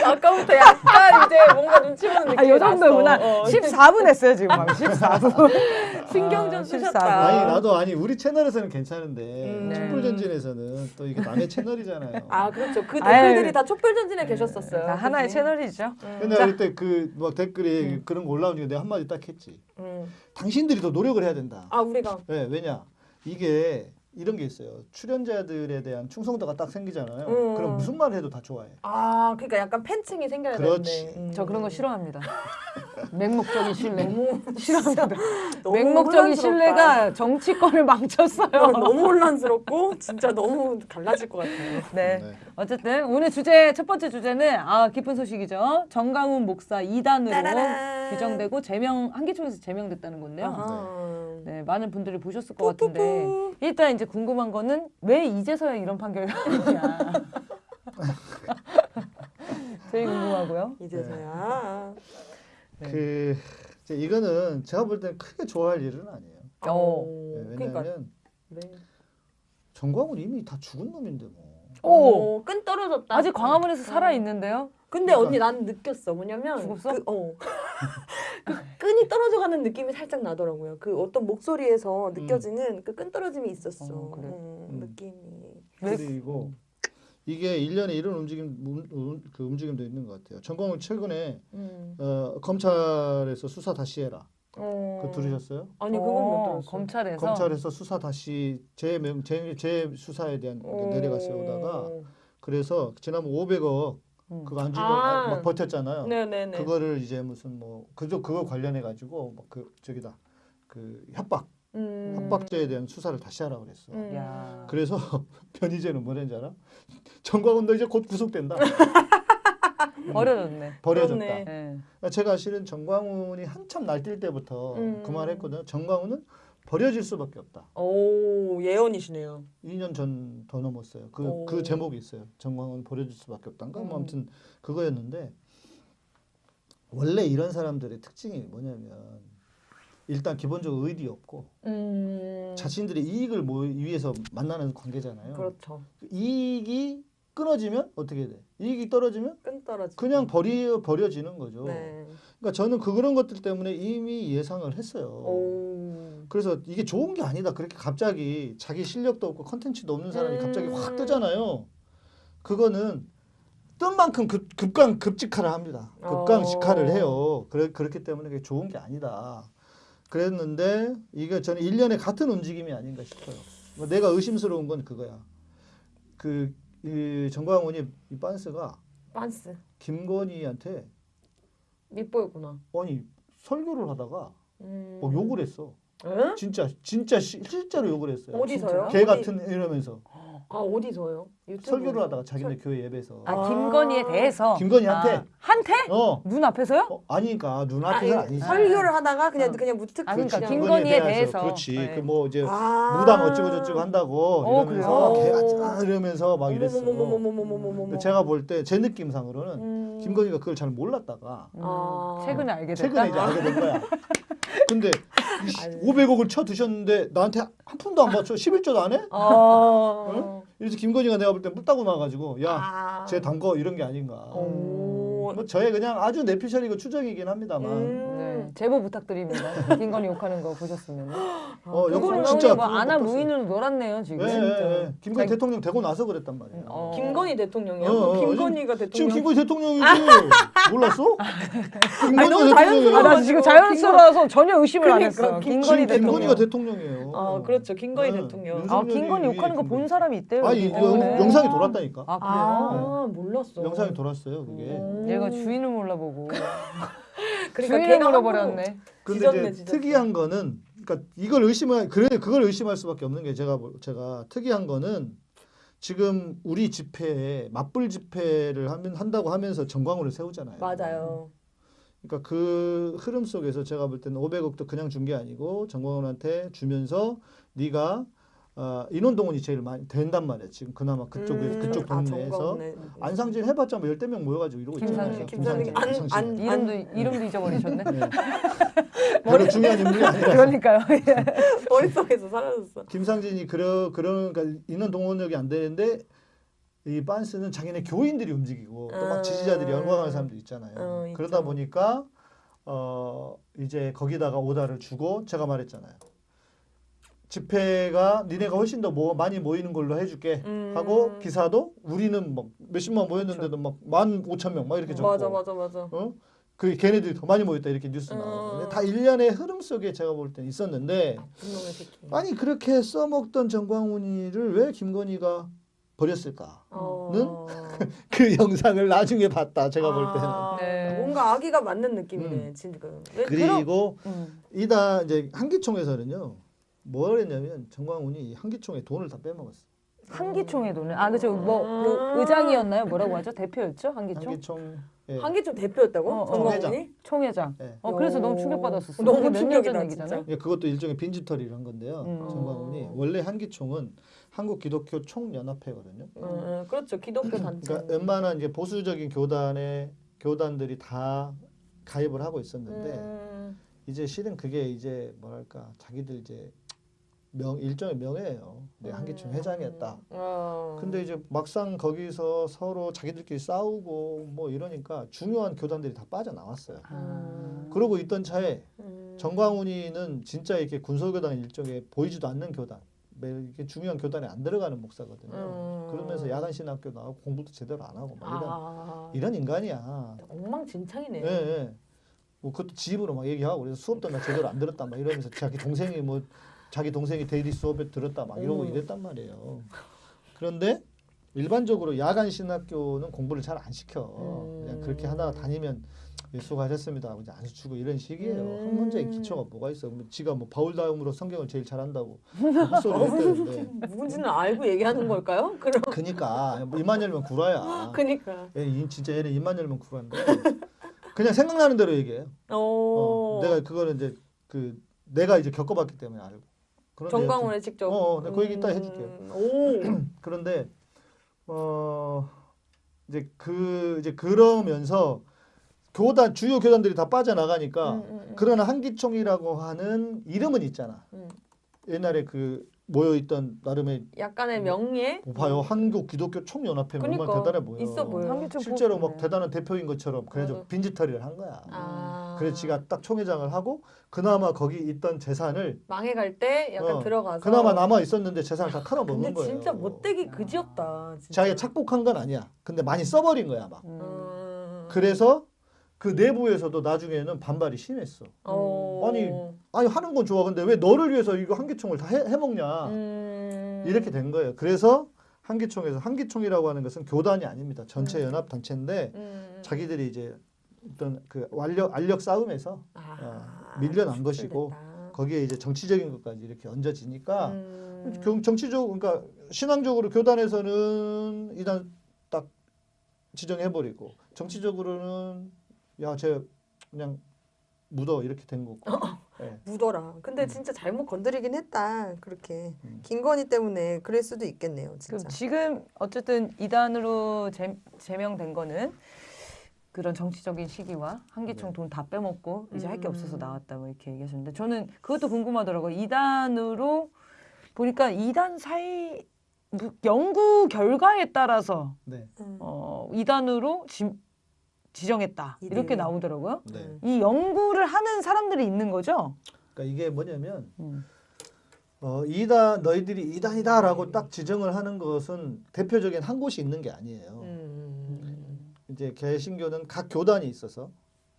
아까부터 약간 이제 뭔가 눈치 보는 느낌이 아, 요 정도구나. 났어. 어. 14분 했어요, 지금. 막 14분. 신경 좀 아, 쓰셨다. 14분. 아니 나도 아니 우리 채널에서는 괜찮은데 음. 촛불전진에서는 또 이게 남의 채널이잖아요. 아 그렇죠. 그 아유. 댓글들이 다 촛불전진에 계셨었어요. 다 하나의 그지? 채널이죠. 근데 그때 그 막 댓글에 그런 거 올라오니까 내가 한마디 딱 했지. 음. 당신들이 더 노력을 해야 된다. 아 우리가 왜 왜냐 이게 이런 게 있어요. 출연자들에 대한 충성도가 딱 생기잖아요. 음. 그럼 무슨 말 해도 다 좋아해. 아 그러니까 약간 팬층이 생겨야 그렇지. 되는데. 음. 저 그런 거 싫어합니다. 맹목적인 신뢰. 너무 싫어합니다. 너무 맹목적인 혼란스럽다. 신뢰가 정치권을 망쳤어요. 어, 너무 혼란스럽고 진짜 너무 달라질 것 같아요. 네. 네. 어쨌든 오늘 주제 첫 번째 주제는 아 기쁜 소식이죠. 정강훈 목사 2단으로 따라란. 규정되고 제명 한기총에서 제명됐다는 건데요. 아하. 네, 많은 분들이 보셨을 것 같은데 일단 이제 궁금한 거는 왜 이제서야 이런 판결이 나오냐. 제일 궁금하고요. 이제서야. 네. 그 이제 이거는 제가 볼 때는 크게 좋아할 일은 아니에요. 어. 네, 그러니까 왜냐하면 네. 정광훈 이미 다 죽은 놈인데 뭐. 오. 어, 끈 떨어졌다. 아직 광화문에서 살아 있는데요. 근데 언니 난 느꼈어. 뭐냐면 죽었어? 그, 어. 그 끈이 떨어져 가는 느낌이 살짝 나더라고요. 그 어떤 목소리에서 느껴지는 그끈 떨어짐이 있었어. 어, 그래. 음, 음. 느낌이. 그리고 이게 일련에 이런 움직임 음, 음, 그 움직임도 있는 것 같아요. 정광훈 최근에 음. 어, 검찰에서 수사 다시 해라. 어. 그거 들으셨어요? 아니 그건 못 어, 들었어. 검찰에서 검찰에서 수사 다시 재명 재, 재 수사에 대한 그 어. 내려가 세우다가 그래서 지난번 500억 음. 그거 안 주고 아. 막 버텼잖아요. 네네네. 그거를 이제 무슨 뭐 그저 그거 관련해 가지고 그 저기다 그 협박 음. 협박죄에 대한 수사를 다시 하라 그랬어. 음. 야. 그래서 변희재는 뭐랬는지 알아? 정광훈 너 이제 곧 구속된다. 버려졌네. 버려졌다. 그렇네. 네. 제가 실은 정광훈이 한참 날뛸 때부터 음. 그 말했거든요. 정광훈은 버려질 수밖에 없다. 오 예언이시네요. 2년 전 더 넘었어요. 그, 오. 그 제목이 있어요. 정광훈 버려질 수밖에 없다인가? 뭐 음. 아무튼 그거였는데 원래 이런 사람들의 특징이 뭐냐면 일단 기본적으로 의리 없고 음. 자신들의 이익을 모 위해서 만나는 관계잖아요. 그렇죠. 이익이 끊어지면 어떻게 돼? 이익이 떨어지면 끈 떨어지. 그냥 버리 버려지는 거죠. 네. 그러니까 저는 그 그런 것들 때문에 이미 예상을 했어요. 오. 그래서 이게 좋은 게 아니다. 그렇게 갑자기 자기 실력도 없고 컨텐츠도 없는 사람이 갑자기 확 음. 뜨잖아요. 그거는 뜬 만큼 급, 급강 급직하를 합니다. 급강 직하를 어. 해요. 그래, 그렇기 때문에 그게 좋은 게 아니다. 그랬는데 이게 저는 일련의 같은 움직임이 아닌가 싶어요. 뭐 내가 의심스러운 건 그거야. 그 이 정광훈이 이 빤스가 빤스 김건희한테 밉보였구나. 아니 설교를 하다가 음. 뭐 욕을 했어. 에? 진짜 진짜 시- 실제로 욕을 했어요. 어디서요? 개 같은 이러면서 아 어디서요? 유튜브? 설교를 하다가 자기네 교회 예배에서 아 김건희에 아. 대해서 김건희한테? 아, 한테? 어. 눈 앞에서요? 어, 아니니까 눈 앞에서 아, 그 아니지 설교를 하다가 그냥 아. 그냥 무특 아, 그러니까 김건희에 대해서 그렇지 네. 그뭐 이제 아 무당 어쩌고 저쩌고 한다고 어, 이러면서 개가 이러면서 막 이랬어 음. 제가 볼 때 제 느낌상으로는 음. 김건희가 그걸 잘 몰랐다가 음. 최근에 알게 됐다 최근에 이제 알게 된 거야 근데 아유. 500억을 쳐 드셨는데 나한테 한 푼도 안 맞춰 11조도 안 해? 어. 그래서 김건희가 내가 볼때물 따고 나가지고 야, 아. 이런 게 아닌가. 오. 뭐 저의 그냥 아주 내피셜이고 추정이긴 합니다만. 음. 네, 제보 부탁드립니다. 김건희 욕하는 거 보셨으면. 어, 욕 그거는 진짜 뭐 봤어요. 무인으로 놀았네요 지금. 예, 예, 예. 김건희 자- 대통령 되고 나서 그랬단 말이에요. 어. 김건희 대통령이요? 어, 어, 김건희가 지금 대통령. 김건희 대통령이지 몰랐어? 아니, 너무 김건희가 자연스러워. 아, 나 지금 자연스러워서 전혀 의심을 안 그러니까, 했어요. 김- 김건희 지금 김건희가 대통령. 대통령이에요. 아 그렇죠. 김건희 네. 대통령. 아 김건희 욕하는 거 본 사람이 있대요. 때문에. 영상이 돌았다니까. 아 그래요? 아 몰랐어. 영상이 돌았어요 그게. 음. 얘가 주인을 몰라보고 그러니까 주인을 물어버렸네. 근데 이제. 특이한 거는 그러니까 이걸 의심할 그래 그걸 의심할 수밖에 없는 게 제가 볼- 제가 특이한 거는 지금 우리 집회에 맞불 집회를 하면 한다고 하면서 정광훈을 세우잖아요. 맞아요. 그러니까 그 흐름 속에서 제가 볼 때는 500억도 그냥 준 게 아니고 정광훈한테 주면서 네가 어, 인원동원이 제일 많이 된단 말이에요. 지금 그나마 그쪽에 음, 그쪽 아, 동네에서 정광훈의- 안상진 해봤자 뭐 열대 명 모여가지고 이러고 있잖아요. 김상진, 김상진. 안- 이름도 이름도 잊어버리셨네. 네. 별로 중요한 인물이 아니라 그러니까요. 머릿속에서 사라졌어. 김상진이 그러 그런 그러니까 인원 동원력이 안 되는데 이 빤스는 자기네 교인들이 움직이고 또막 음. 지지자들이 열광하는 사람도 있잖아요. 어. 그러다 보니까 어 이제 거기다가 오다를 주고 제가 말했잖아요. 집회가 니네가 훨씬 더 뭐 많이 모이는 걸로 해줄게 음. 하고 기사도 우리는 막 몇십만 모였는데도 막 만 오천 명 막 이렇게 적고 맞아 맞아 맞아. 어? 그 걔네들이 더 많이 모였다 이렇게 뉴스 어. 나오는데 다 일련의 흐름 속에 제가 볼때 있었는데 새끼. 아니 그렇게 써먹던 정광훈이를 왜 김건희가 버렸을까? 어. 그 영상을 나중에 봤다 제가 볼 때는. 아, 네. 뭔가 아기가 맞는 느낌이네 지금. 왜 그리고 음. 이다 이제 한기총에서는요 뭘 했냐면 정광훈이 한기총에 돈을 다 빼먹었어. 한기총의 돈을 아 그죠 뭐 음. 그 의장이었나요? 뭐라고 하죠? 대표였죠? 한기총? 한기총 예. 한기총 대표였다고? 어, 어. 정광훈이? 총회장. 예. 어 그래서 오. 너무 충격받았었어. 너무 그게 몇년 충격이다, 전 얘기잖아요. 예, 그것도 일종의 빈집털이를 한 건데요. 음. 정광훈이 원래 한기총은 한국 기독교 총연합회거든요. 음, 음, 그렇죠. 기독교 단체. 그러니까 웬만한 이제 보수적인 교단의 교단들이 다 가입을 하고 있었는데 음, 이제 실은 그게 이제 뭐랄까 자기들 이제 명 일종의 명예예요. 내 한기총 회장이었다. 어. 근데 이제 막상 거기서 서로 자기들끼리 싸우고 뭐 이러니까 중요한 교단들이 다 빠져나왔어요. 아. 그러고 있던 차에 음. 정광훈이는 진짜 이렇게 군소교단 일종의 보이지도 않는 교단, 매- 이렇게 중요한 교단에 안 들어가는 목사거든요. 음. 그러면서 야간 신학교 나가고 공부도 제대로 안 하고 막 이런 아, 이런 인간이야. 엉망진창이네. 예, 예. 뭐 그것도 집으로 막 얘기하고 그래서 수업도 나 제대로 안 들었다 막 이러면서 자기 동생이 뭐 자기 동생이 데일리 수업에 들었다 막 이러고 음. 이랬단 말이에요. 그런데 일반적으로 야간 신학교는 공부를 잘 안 시켜. 음. 그냥 그렇게 하다가 다니면 예, 수고하셨습니다 하고 이제 안수 주고 이런 식이에요. 음. 학문적인 기초가 뭐가 있어? 뭐 지가 뭐 바울 다음으로 성경을 제일 잘한다고 했다는데. 누군지는 알고 얘기하는 걸까요? 그럼. 그니까 뭐 입만 열면 구라야. 그니까. 얘 이- 진짜 얘는 입만 열면 구라인데 그냥 생각나는 대로 얘기해요. 어. 어, 내가 그거는 이제 그 내가 이제 겪어봤기 때문에 알고. 정광훈의 직접. 어, 어, 네, 그 얘기 이따 해줄게요. 음, 오. 여튼 그런데 어 이제 그 이제 그러면서 교단 주요 교단들이 다 빠져나가니까 음, 음, 음. 그러나 한기총이라고 하는 이름은 있잖아. 음. 옛날에 그 모여있던 나름의 약간의 명예. 뭐 봐요 한국 기독교 총연합회 얼마나 그러니까 대단해 보여. 있어 보여. 실제로. 막 대단한 대표인 것처럼 그래서 맞아. 빈지털이를 한 거야. 아. 그래서 지가 딱 총회장을 하고 그나마 거기 있던 재산을 망해갈 때 약간 어, 들어가서. 그나마 남아 있었는데 재산을 다 털어먹은 근데 거예요. 진짜 못되기 그지없다. 진짜. 자기가 착복한 건 아니야. 근데 많이 써버린 거야 막. 음. 그래서 그 내부에서도 나중에는 반발이 심했어. 어. 아니, 아니 하는 건 좋아. 근데 왜 너를 위해서 이거 한기총을 다 해, 해먹냐. 음. 이렇게 된 거예요. 그래서 한기총에서 한기총이라고 하는 것은 교단이 아닙니다. 전체 연합 단체인데 음. 자기들이 이제 어떤 그 알력 알력 싸움에서 아, 어, 밀려난 것이고 수출됐다. 거기에 이제 정치적인 것까지 이렇게 얹어지니까 음. 경- 정치적 그러니까 신앙적으로 교단에서는 이단 딱 지정해버리고 정치적으로는 야쟤 그냥 묻어 이렇게 된 거고. 예. 묻어라. 근데 음. 진짜 잘못 건드리긴 했다. 그렇게 음. 김건희 때문에 그럴 수도 있겠네요. 진짜. 지금 어쨌든 이단으로 제, 제명된 거는 그런 정치적인 시기와 한기총 네. 돈다 빼먹고 이제 할게 없어서 음. 나왔다 뭐 이렇게 얘기하셨는데 저는 그것도 궁금하더라고요. 이단으로 보니까 이단 사이 무- 연구 결과에 따라서 네. 음. 어, 이단으로 지, 지정했다 이들. 이렇게 나오더라고요. 네. 음. 이 연구를 하는 사람들이 있는 거죠. 그러니까 이게 뭐냐면 음. 어, 이단 너희들이 이단이다라고 딱 지정을 하는 것은 대표적인 한 곳이 있는 게 아니에요. 음. 이제 개신교는 각 교단이 있어서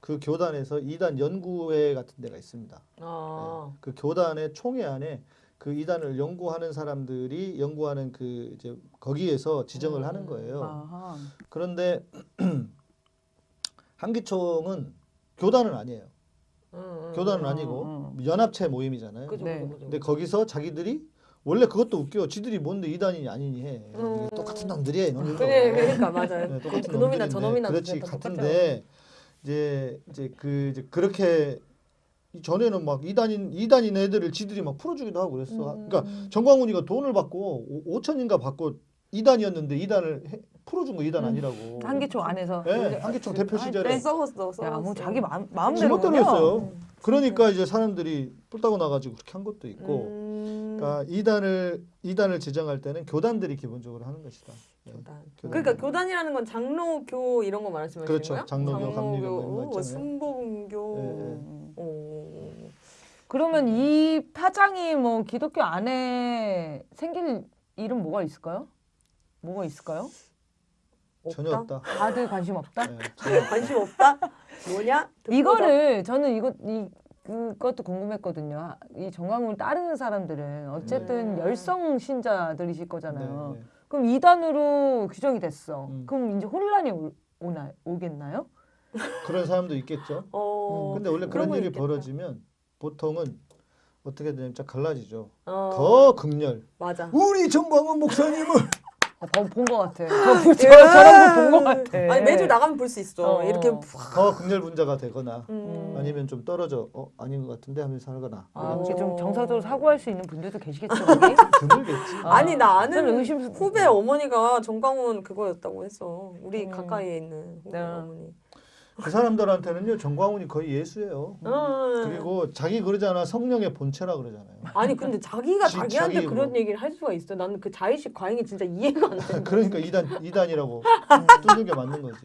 그 교단에서 이단 연구회 같은 데가 있습니다. 아. 그 교단의 총회 안에 그 이단을 연구하는 사람들이 연구하는 그 이제 거기에서 지정을 하는 거예요. 아하. 그런데 한기총은 교단은 아니에요. 음, 음. 교단은 음, 아니고 음. 연합체 모임이잖아요. 그죠, 네. 그죠, 그죠. 근데 거기서 자기들이 원래 그것도 웃겨. 지들이 뭔데 이단이니 아니니 해. 음. 똑같은 놈들이야 이놈들. 그래, 그러니까 맞아요. 네, 똑같은 그 놈이나 놈들인데. 저 놈이나 그렇지 다 같은데 이제 이제 그 이제 그렇게 이 전에는 막 이단인 이단인 애들을 지들이 막 풀어주기도 하고 그랬어. 음. 그러니까 정광훈이가 돈을 받고 5천인가 받고 이단이었는데 이단을 해- 풀어준 거 이단 음. 아니라고. 한기총 안에서 네, 한기총 대표 할 시절에 때? 썩었어, 썩었어. 야, 뭐 자기 마음 마음대로 지멋대로 했어요. 그러니까 이제 사람들이 뿔따고 나가지고 그렇게 한 것도 있고. 음. 그러니까 이단을 이단을 지정할 때는 교단들이 기본적으로 하는 것이다. 네. 교단. 교단. 그러니까 교단이라는 건 장로교 이런 거 말씀하시는 그렇죠. 거예요? 장로교, 감리교 이런 거 뭐. 순복음교. 예, 예. 음. 어. 그러면 이 파장이 뭐 기독교 안에 생길 일은 뭐가 있을까요? 뭐가 있을까요? 전혀 없다. 다들 관심 없다? 네, 관심 없다? 뭐냐? 이거를 저는 이거 이 그것도 궁금했거든요. 이 정광훈을 따르는 사람들은 어쨌든 네. 열성 신자들이실 거잖아요. 네, 네. 그럼 이단으로 규정이 됐어. 음. 그럼 이제 혼란이 오, 오나 오겠나요? 그런 사람도 있겠죠. 어. 근데 원래 그런 일이 있겠다. 벌어지면 보통은 어떻게 되냐면 좀 갈라지죠. 어. 더 극렬. 맞아. 우리 정광훈 목사님은 어, 본것 같아. 저, 저, 저런 거본것 같아. 아니 매주 나가면 볼 수 있어. 어. 이렇게 더 극렬 분자가 되거나 음. 아니면 좀 떨어져 어 아닌 것 같은데 하면서 살거나 아, 어. 이게 좀 정서적으로 사고할 수 있는 분들도 계시겠죠. 드물겠지. 아, 아니 나 아는 저는 의심 후배 어머니가 정광훈 그거였다고 했어. 우리 음. 가까이에 있는 후배 네. 어머니. 그 사람들한테는요 정광훈이 거의 예수예요. 어. 그리고 자기 그러잖아 성령의 본체라 그러잖아요. 아니 근데 자기가 지- 자기한테 자기 그런 뭐. 얘기를 할 수가 있어. 나는 그 자의식 과잉이 진짜 이해가 안 돼. 그러니까 이단 이단이라고 뚫는 게 맞는 거지.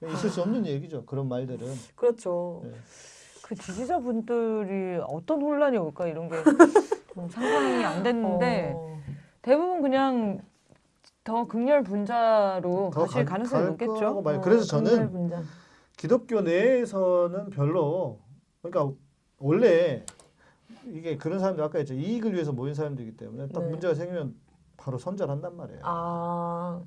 네. 있을 수 없는 얘기죠. 그런 말들은. 그렇죠. 네. 그 지지자분들이 어떤 혼란이 올까 이런 게 좀 상상이 안 됐는데 어. 대부분 그냥 더 극렬 분자로 더 가실 가- 가능성이 갈 높겠죠. 어, 그래서 저는. 기독교 내에서는 별로 그러니까 원래 이게 그런 사람들 아까 했죠 이익을 위해서 모인 사람들이기 때문에 딱 네. 문제가 생기면 바로 선절한단 말이에요. 아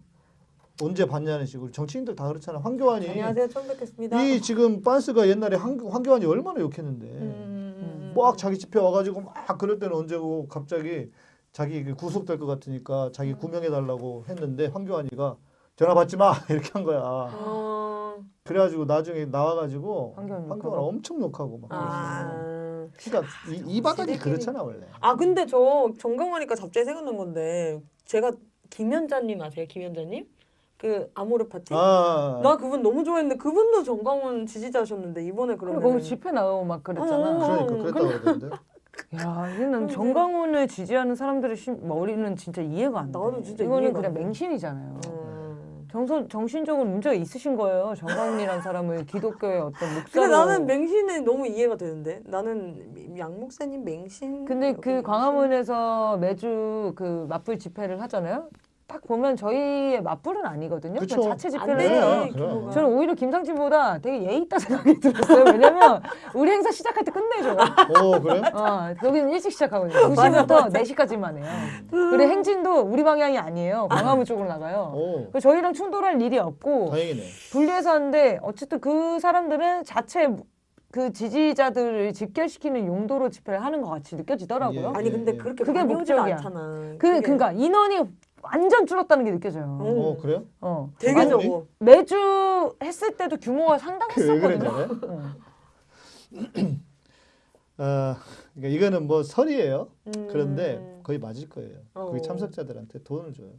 언제 봤냐는 식으로 정치인들 다 그렇잖아. 황교안이 안녕하세요 처음 뵙겠습니다. 이 지금 빤스가 옛날에 황, 황교안이 얼마나 욕했는데 음. 막 자기 집회 와가지고 막 그럴 때는 언제고 갑자기 자기 그 구속될 것 같으니까 음. 자기 구명해 달라고 했는데 황교안이가 전화 받지 마 이렇게 한 거야. 어. 그래가지고 나중에 나와가지고 황교안 황교안 욕하고? 엄청 욕하고 막 그랬어. 아. 그러니까 이, 이 바닥이 그렇잖아 원래. 아 근데 저 정강하니까 갑자기 생각난 건데 제가 김현자님 아세요? 김현자님? 그 아모르 파티. 아, 나 그분 너무 좋아했는데 그분도 정광훈 지지자셨는데 이번에 그리고 그러면 거기 집회 나오고 막 그랬잖아. 어. 그러니까 그랬다고 그러던데. 야, 이는 정강훈을 지지하는 사람들의 심, 머리는 진짜 이해가 안 돼. 나도 진짜 이거는 그냥. 맹신이잖아요. 음. 정서, 정신적으로 문제가 있으신 거예요. 정강훈이라는 사람을 기독교의 어떤 목사로. 근데 나는 맹신이 너무 이해가 되는데 나는 양 목사님 맹신. 근데 그 맹신? 광화문에서 매주 그 맞불 집회를 하잖아요. 딱 보면 저희의 맞불은 아니거든요. 그쵸. 그냥 자체. 해요. 그럼. 규모가. 저는 오히려 김상진보다 되게 예의 있다 생각이 들었어요. 왜냐면 우리 행사 시작할 때 끝내줘. 어 그래? 어, 여기는 일찍 시작하거든요. 2시부터 4시까지만 해요. 그리고 행진도 우리 방향이 아니에요. 광화문 쪽으로 나가요. 오 그래서 저희랑 충돌할 일이 없고 다행이네. 분리해서 하는데 어쨌든 그 사람들은 자체 그 지지자들을 집결시키는 용도로 집회를 하는 것 같이 느껴지더라고요. 예. 아니 근데 그렇게 그게 목적이야. 않잖아. 그 그게 그러니까 인원이 완전 줄었다는 게 느껴져요. 음. 어 그래요? 어. 되게 아니, 적어. 매주 했을 때도 규모가 상당했었거든요. 어. 아 그러니까 이거는 뭐 설이에요. 음. 그런데 거의 맞을 거예요. 어. 거기 참석자들한테 돈을 줘요.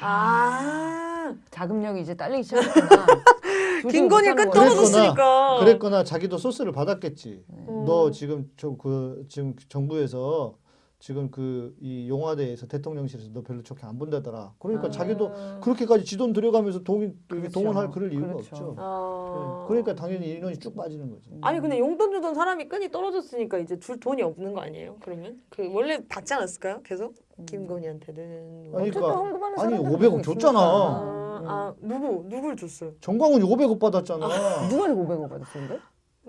아 자금력이 이제 딸리기 시작했구나. 김건희 끝. 떨어졌으니까. 그랬거나 자기도 소스를 받았겠지. 음. 너 지금 저 그 지금 정부에서 지금 그 이 용화대에서 대통령실에서 너 별로 좋게 안 본다더라. 그러니까 아. 자기도 그렇게까지 지돈 들여가면서 동 그렇죠. 동원할 그럴 이유가 그렇죠. 없죠. 아. 네. 그러니까 당연히 인원이 쭉 빠지는 거지. 아니 근데 용돈 주던 사람이 끈이 떨어졌으니까 이제 줄 돈이 없는 거 아니에요? 그러면 그 원래 받지 않았을까요? 계속 김건희한테는 뭐. 아니, 그러니까 아니, 사람들은 500억 있으니까. 줬잖아. 아, 아 누구 누굴 줬어요? 정광훈이 500억 받았잖아. 누가 500억 받았는데?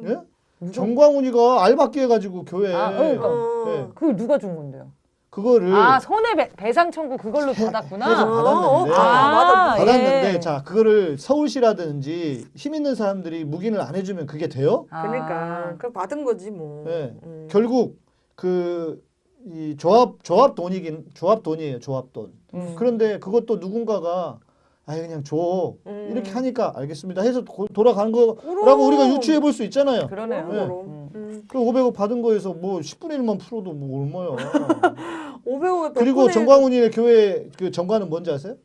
예? 정광훈이가 알바끼 해가지고 교회 아, 그러니까. 어. 네. 그걸 누가 준 건데요? 그거를 아 손해 배, 상 청구 그걸로 해서 받았구나. 받았는데 아, 맞아. 받았는데 예. 자 그거를 서울시라든지 힘 있는 사람들이 묵인을 안 해주면 그게 돼요? 아. 그러니까 그 받은 거지 뭐. 네. 음. 결국 그 이 조합 조합 돈이긴 조합 돈이에요 조합 돈. 음. 그런데 그것도 누군가가 아 그냥 줘 음. 이렇게 하니까 알겠습니다 해서 고- 돌아간 거라고 그럼. 우리가 유추해 볼 수 있잖아요. 그러네요. 네. 음. 음. 그 500억 받은 거에서 뭐 10분의 1만 풀어도 뭐 얼마야. 500억에 그리고 정광훈이의 교회 그 정관은 뭔지 아세요?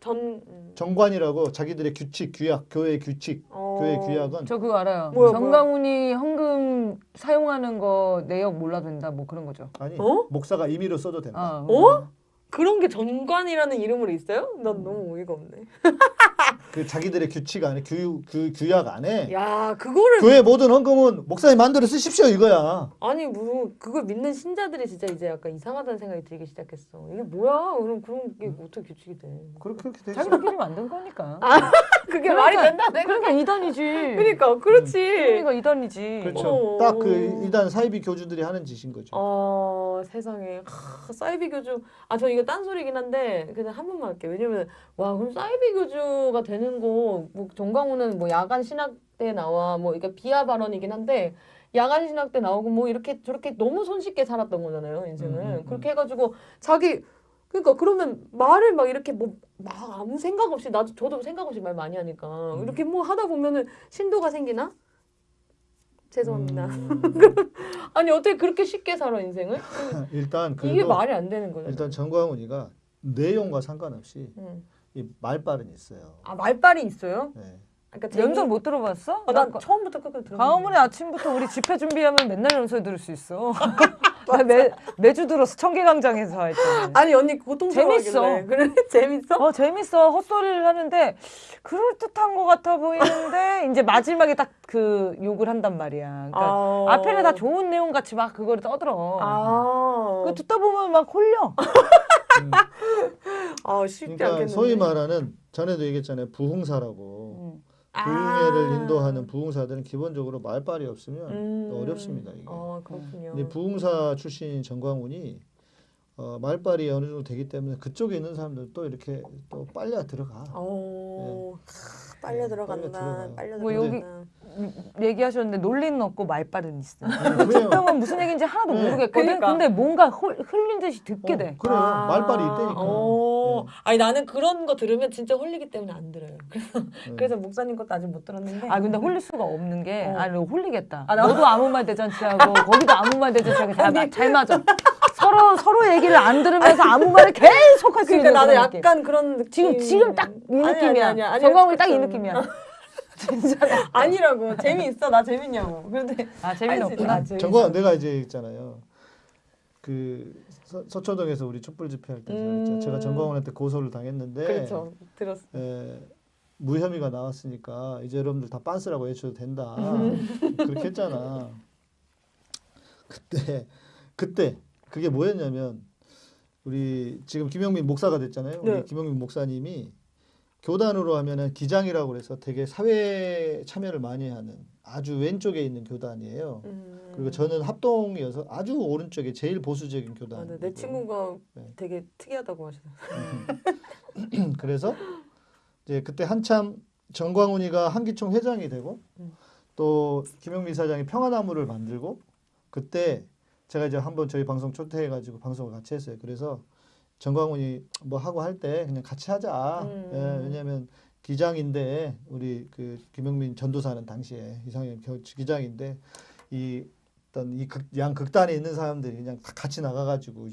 전 음. 정관이라고 자기들의 규칙, 규약, 교회 규칙, 어. 교회 규약은 저 그거 알아요. 뭐야, 정강훈이 헌금 사용하는 거 내역 몰라도 된다 뭐 그런 거죠. 아니 어? 목사가 임의로 써도 된다. 어? 어? 그런 게 전관이라는 이름으로 있어요? 난 너무 어이가 없네. 그 자기들의 규칙 안에 규, 규 규약 안에 야 그거를 교회 모든 헌금은 목사님 마음대로 쓰십시오 이거야. 아니 뭐 그걸 믿는 신자들이 진짜 이제 약간 이상하다는 생각이 들기 시작했어. 이게 뭐야? 그럼 그런 게 어떻게 규칙이 돼? 그렇게 그렇게 되죠. 자기들끼리 만든 거니까. 그게 말이 된다. 그러니까 이단이지. 그러니까 그렇지. 그러니까 이단이지. 그렇죠. 어. 딱그 이단 사이비 교주들이 하는 짓인 거죠. 어 세상에 하, 사이비 교주 아 저 이거 딴 소리긴 한데 그냥 한 번만 할게요 왜냐면 와 그럼 사이비 교주가 되는 거 뭐 정광훈은 뭐 야간 신학 때 나와 뭐 그러니까 비하 발언이긴 한데 야간 신학 때 나오고 뭐 이렇게 저렇게 너무 손쉽게 살았던 거잖아요 인생을 음, 음, 음. 그렇게 해가지고 자기 그러니까 그러면 말을 막 이렇게 뭐 막 아무 생각 없이 나도 저도 생각 없이 말 많이 하니까 음. 이렇게 뭐 하다 보면은 신도가 생기나 죄송합니다 음, 아니 어떻게 그렇게 쉽게 살아 인생을 일단 이게 말이 안 되는 거예요. 일단 정광훈이가 내용과 상관없이 음. 이 말발은 있어요. 아 말빨이 있어요? 네. 그러니까 연설 못 들어봤어? 아, 난나 처음부터 끝까지 들어. 광화문에 아침부터 우리 집회 준비하면 맨날 연설 들을 수 있어. 나 매, 매주 들었어. 청계광장에서 할 때. 아니 언니 고통스러워. 재밌어. 그래 재밌어? 어 재밌어 헛소리를 하는데 그럴 듯한 것 같아 보이는데 이제 마지막에 딱 그 욕을 한단 말이야. 그러니까 아. 앞에는 다 좋은 내용 같이 막 그거를 떠들어. 아. 그 듣다 보면 막 홀려. 음, 아 쉽지 그러니까 않겠는데. 소위 말하는 전에도 얘기했잖아요. 부흥사라고. 음. 부흥회를 아. 인도하는 부흥사들은 기본적으로 말발이 없으면 음. 어렵습니다. 이게. 어 그렇군요. 근데 부흥사 출신인 정광훈이 어, 말발이 어느 정도 되기 때문에 그쪽에 있는 사람들 또 이렇게 또 빨려 들어가. 어 하, 빨려 네, 들어간다. 빨려 들어가요. 빨려 뭐 들어간다. 여기 음, 얘기하셨는데 논리는 없고 말빨은 있어. 그래요. 듣다보면 무슨 얘기인지 하나도 네. 모르겠거든. 그러니까. 근데 뭔가 홀, 흘린 듯이 듣게 어, 돼. 그래요. 아. 말발이 있다니까. 어. 네. 아니 나는 그런 거 들으면 진짜 홀리기 때문에 안 들어요. 그래서 네. 그래서 목사님 것도 아직 못 들었는데. 아 근데 홀릴 수가 없는 게 어. 아, 너 홀리겠다. 아, 나- 너도 아무 말 대잔치하고 거기도 아무 말 대잔치하고 다, 마- 잘 맞아. 서로 서로 얘기를 안 들으면서 아무 말을 계속 할수 그러니까 있는 나는 그런 느낌. 약간 그런 느낌. 지금 지금 딱이 아니, 느낌이야. 아니, 아니, 아니, 정광훈이 딱 이. 느낌이야. 아니라고 재미있어 나 재밌냐고 근데 아할 재미는 수 없구나. 재밌어. 정광 내가 이제 있잖아요. 그 서, 서초동에서 우리 촛불 집회할 때 제가 음. 제가 정광훈한테 고소를 당했는데 그렇죠 들었어 에, 무혐의가 나왔으니까 이제 여러분들 다 빤스라고 외쳐도 된다. 음. 그렇게 했잖아. 그때 그때 그게 뭐였냐면 우리 지금 김영민 목사가 됐잖아요. 네. 우리 김영민 목사님이 교단으로 하면은 기장이라고 그래서 되게 사회 참여를 많이 하는 아주 왼쪽에 있는 교단이에요. 음. 그리고 저는 합동이어서 아주 오른쪽에 제일 보수적인 아, 교단. 네. 내 친구가 네. 되게 특이하다고 하시더라고요. 그래서 이제 그때 한참 정광훈이가 한기총 회장이 되고 음. 또 김영민 사장이 평화나무를 만들고 그때 제가 이제 한번 저희 방송 초대해가지고 방송을 같이 했어요. 그래서 정광훈이 뭐 하고 할 때 그냥 같이 하자. 음. 예, 왜냐하면 기장인데 우리 그 김영민 전도사는 당시에 이상현 겨- 기장인데 이 어떤 이양 극단에 있는 사람들이 그냥 다 같이 나가가지고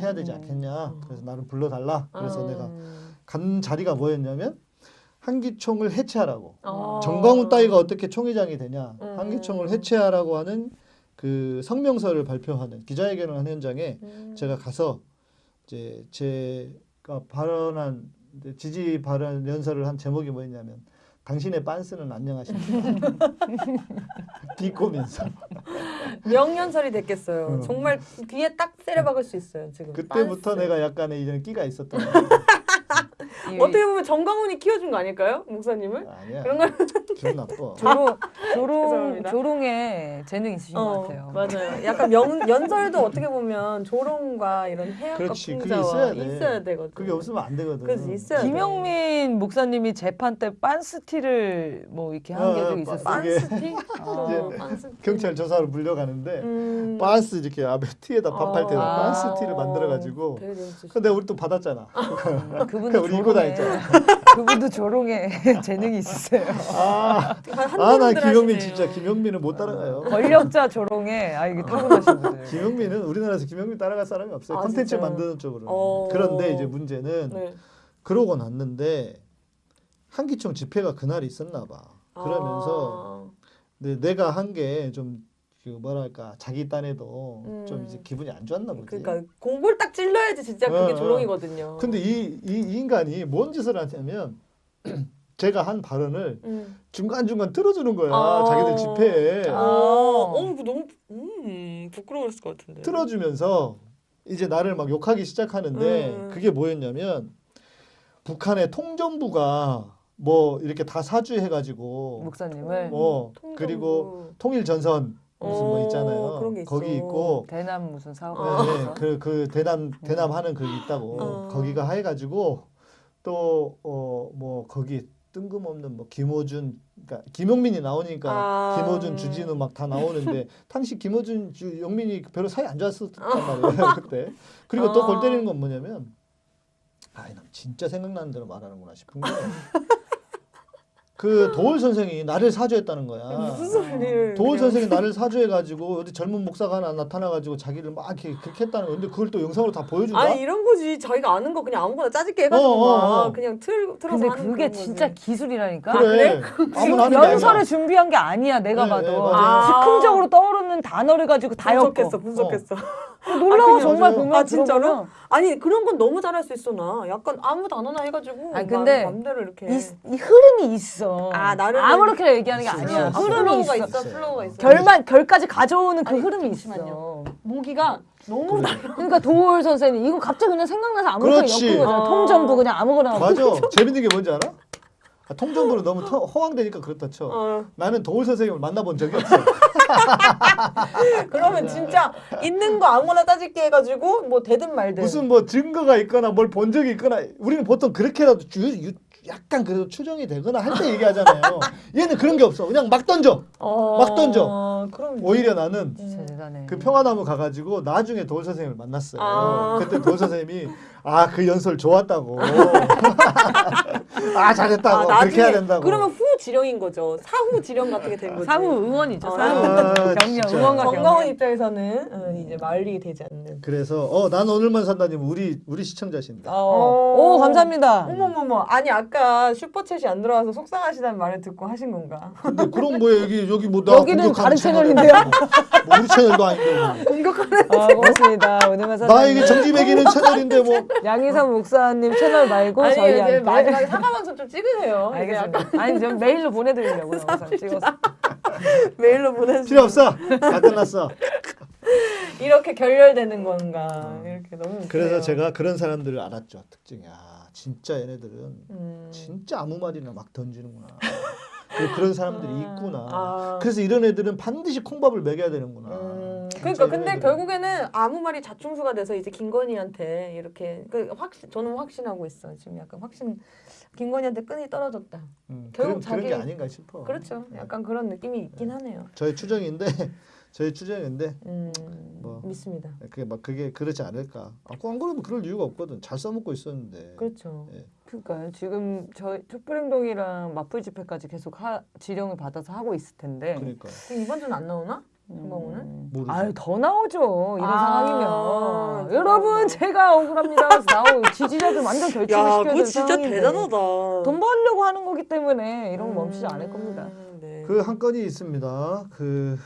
해야 되지 않겠냐. 그래서 나를 불러달라. 그래서 음. 내가 간 자리가 뭐였냐면 한기총을 해체하라고. 아. 정광훈 따위가 어떻게 총회장이 되냐. 음. 한기총을 해체하라고 하는 그 성명서를 발표하는 기자회견을 하는 현장에 음. 제가 가서 이제 제가 발언한 지지 발언 연설을 한 제목이 뭐였냐면 당신의 빤스는 안녕하십니까? 비꼬면서 명연설이 됐겠어요. 어. 정말 귀에 딱 때려박을 수 있어요. 지금. 그때부터 빤스. 내가 약간의 이런 끼가 있었던 거야. 어떻게 보면 정광훈이 키워준 거 아닐까요, 목사님을? 아니야. 그런 걸 기분 나빠. 조롱 조롱. 조롱에 재능 있으신 것 어, 같아요. 맞아요. 약간 명, 연설도 어떻게 보면 조롱과 이런 해악과 풍자와 있어야 돼. 있어야 되거든. 그게 없으면 안 되거든. 그래서 있어야 돼. 김영민 목사님이 재판 때 빤스티를 뭐 이렇게 한게 어, 좀 어, 있었어요. 빤스티? 아. 어, 빤스티. 경찰 조사로 물려가는데 음. 빤스 이렇게 앞에 티에다 반팔 티에다 아. 빤스 티를 만들어가지고. 근데 우리 또 받았잖아. 그분도 그러니까 우리 입고 조롱에 다녔잖아. 그분도 조롱에 재능이 있으세요. 아, 한 아, 난 분들 김영민. 진짜 김영민은 못 따라가요. 권력자 조롱에 아 이게 타고나신 분들. 김영민은 우리나라에서 김영민 따라갈 사람이 없어요. 아, 콘텐츠 진짜요? 만드는 쪽으로. 어. 그런데 이제 문제는 네. 그러고 났는데 한기총 집회가 그날이 있었나 봐. 그러면서 근데 내가 한 게 좀 그 뭐랄까 자기 딴에도 음. 좀 이제 기분이 안 좋았나 아, 보지. 그러니까 공골 딱 찔러야지 진짜 그게 어, 어. 조롱이거든요. 근데 이, 이, 이 인간이 뭔 짓을 하냐면 제가 한 발언을 음. 중간중간 틀어주는 거야. 아. 자기들 집회에. 아, 어, 그거 너무 음, 부끄러웠을 것 같은데. 틀어주면서 이제 나를 막 욕하기 시작하는데 음. 그게 뭐였냐면 북한의 통전부가 뭐 이렇게 다 사주해가지고 목사님을 뭐 통전부. 그리고 통일전선 무슨 뭐 어, 있잖아요. 그런 게 있어. 거기 있고 대남 무슨 사업. 어. 네, 그, 그 대남 대남 하는 그게 있다고 어. 거기가 해가지고 또 어 뭐 거기 뜬금없는 뭐 김호준 그러니까 김용민이 나오니까 아. 김호준 주진우 막 다 나오는데 당시 김호준 주 영민이 별로 사이 안 좋았었단 아. 말이에요 그때 그리고 또 아. 골 때리는 건 뭐냐면 아이 난 진짜 생각나는 대로 말하는구나 싶은 게 그 도울 선생이 나를 사주했다는 거야. 무슨 소리를? 도울 그냥. 선생이 나를 사주해가지고 어디 젊은 목사가 하나 나타나가지고 자기를 막 이렇게 그렇게 했다는 건데 그걸 또 영상으로 다 보여준다. 아니 이런 거지. 자기가 아는 거 그냥 아무거나 짜집게 해가지고 어, 어, 막 어. 그냥 틀 틀어서 근데 하는 그게 진짜 거지. 기술이라니까. 그래. 아무나 하는 게 연설을 아니야. 준비한 게 아니야 내가 네, 봐도 네, 맞아요. 즉흥적으로 떠오르는 단어를 가지고 다 분석했어, 분석했어. 놀라워 그냥 정말 맞아요. 보면 아 진짜로? 들어보면. 아니 그런 건 너무 잘할 수 있어 나. 약간 아무 단어나 해가지고. 아니, 근데 맘- 맘대로 이렇게. 이, 이 흐름이 있어 아, 나를- 아무렇게 얘기하는 게 있어, 아니야 있어, 아, 흐름이 있어, 있어. flow가 있어. 결만 결까지 가져오는 그 아니, 흐름이 잠시만요. 있어 모기가 너무 그래. 그러니까 도올 선생님 이거 갑자기 그냥 생각나서 그렇지. 엮은 거잖아 아. 통전부 그냥 아무거나 맞아. 재밌는 게 뭔지 알아? 아, 통전부는 너무 터- 허황되니까 그렇다 쳐. 어, 나는 도올 선생님을 만나본 적이 없어. 그러면 진짜 있는 거 아무거나 따질게 해가지고 뭐 되든 말든. 무슨 뭐 증거가 있거나 뭘 본 적이 있거나 우리는 보통 그렇게라도 유, 유, 약간 그래도 추정이 되거나 할 때 얘기하잖아요. 얘는 그런 게 없어. 그냥 막 던져. 어, 막 던져. 그럼 오히려 나는 대단해 그 평화나무 가가지고 나중에 도울 선생님을 만났어요. 아. 그때 도울 선생님이 아 그 연설 좋았다고. 아 잘했다고. 그렇게 해야 된다고. 그러면 후 지령인 거죠. 사후 지령 같은 게 된 거지. 사후 응원이죠 아. 사후 아, 격려 진짜. 응원과 정광훈 입장에서는 어, 이제 말리 되지 않는. 그래서 어 난 오늘만 산다님 우리 우리 시청자십니다. 어. 오 감사합니다 어머머머. 아니 아까 슈퍼챗이 안 들어와서 속상하시다는 말을 듣고 하신 건가? 근데 그런 거에 여기 여기 뭐나 여기는 다른 채널인데요? 뭐 우리 채널도 아닌데. 공격하는. 아, 고맙습니다 오늘만 뭐. 나 이게 정지 매기는 채널인데 뭐. 양희삼 목사님 채널 말고 아니 이제 저희한테 마지막에 사과 방송 좀 찍으세요. 알겠습니다. 아니 좀 메일로 보내드리려고 영상 찍어서. 메일로 보내주세요. 필요 없어. 다 끝났어. 이렇게 결렬되는 건가 이렇게 너무 웃겨요. 그래서 제가 그런 사람들을 알았죠. 특징이 아 진짜 얘네들은 음. 진짜 아무 말이나 막 던지는구나. 그리고 그런 사람들이 있구나. 아. 그래서 이런 애들은 반드시 콩밥을 먹여야 되는구나. 음, 그러니까 근데. 결국에는 아무 말이 자충수가 돼서 이제 김건희한테 이렇게 그 확신 저는 확신하고 있어 지금 약간 확신 김건희한테 끈이 떨어졌다. 음, 결국 그런, 그런 게 자기- 아닌가 싶어. 그렇죠. 약간 그런 느낌이 있긴 하네요. 저의 추정인데 저의 추정인데 음, 뭐. 믿습니다. 그게 막 그게 그렇지 않을까. 아, 안 그래도 그럴 이유가 없거든. 잘 써먹고 있었는데. 그렇죠. 예. 그러니까 지금 저희 촛불행동이랑 맞불 집회까지 계속 하, 지령을 받아서 하고 있을 텐데. 그러니까 이번 주는 안 나오나? 정광훈은? 모르죠. 아유 더 나오죠 이런 아, 상황이면. 여러분 제가 억울합니다 나오 지지자들 완전 결집을 시켜야 되는 상황인데 돈 벌려고 하는 거기 때문에 이런 거 멈추지 않을 겁니다 음, 네. 그한 건이 있습니다. 그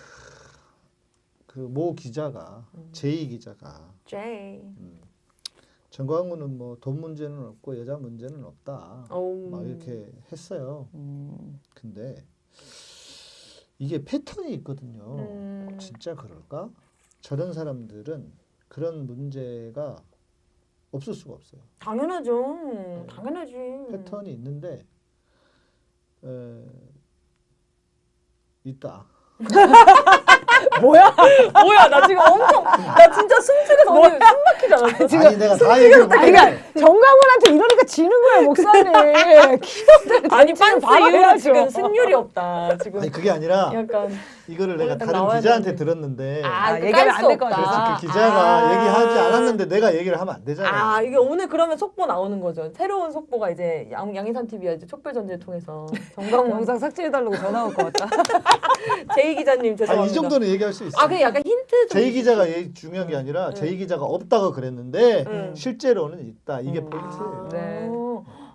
그모 기자가 음. 제이 기자가 제이. 정광훈은 뭐 돈 문제는 없고 여자 문제는 없다. 어우. 막 이렇게 했어요. 음. 근데 이게 패턴이 있거든요. 음. 진짜 그럴까? 저런 사람들은 그런 문제가 없을 수가 없어요. 당연하죠. 당연하지. 패턴이 있는데 에, 있다. 뭐야 뭐야 나 지금 엄청 나 진짜 숨죽여서 오늘 숨 막히잖아. 지금 아니 내가 다 얘기를 못 그러니까 정 강훈한테 이러니까 지는 거야 목사님 아니 빤스 이후로. 지금 승률이 없다. 지금 아니 그게 아니라 약간 이거를 내가 딱 다른 기자한테. 들었는데 아, 얘기하면 얘기하면 안 안될. 거다. 그래서 그 기자가 아. 얘기하지 않았는데 내가 얘기를 하면 안 되잖아요. 아 이게 오늘 그러면 속보 나오는 거죠. 새로운 속보가 이제 양, 양희산 TV가 이제 촛불 전제를 통해서 정광훈 영상 삭제해달라고 전화 올 것 같다 제이 기자님 죄송합니다. 아니 이 정도는 얘기할 수 있어. 아 그냥 약간 힌트 좀. 제이 기자가 중요한 게 아니라 제이 기자가 없다고 그랬는데 음. 실제로는 있다. 이게 음. 포인트예요. 네.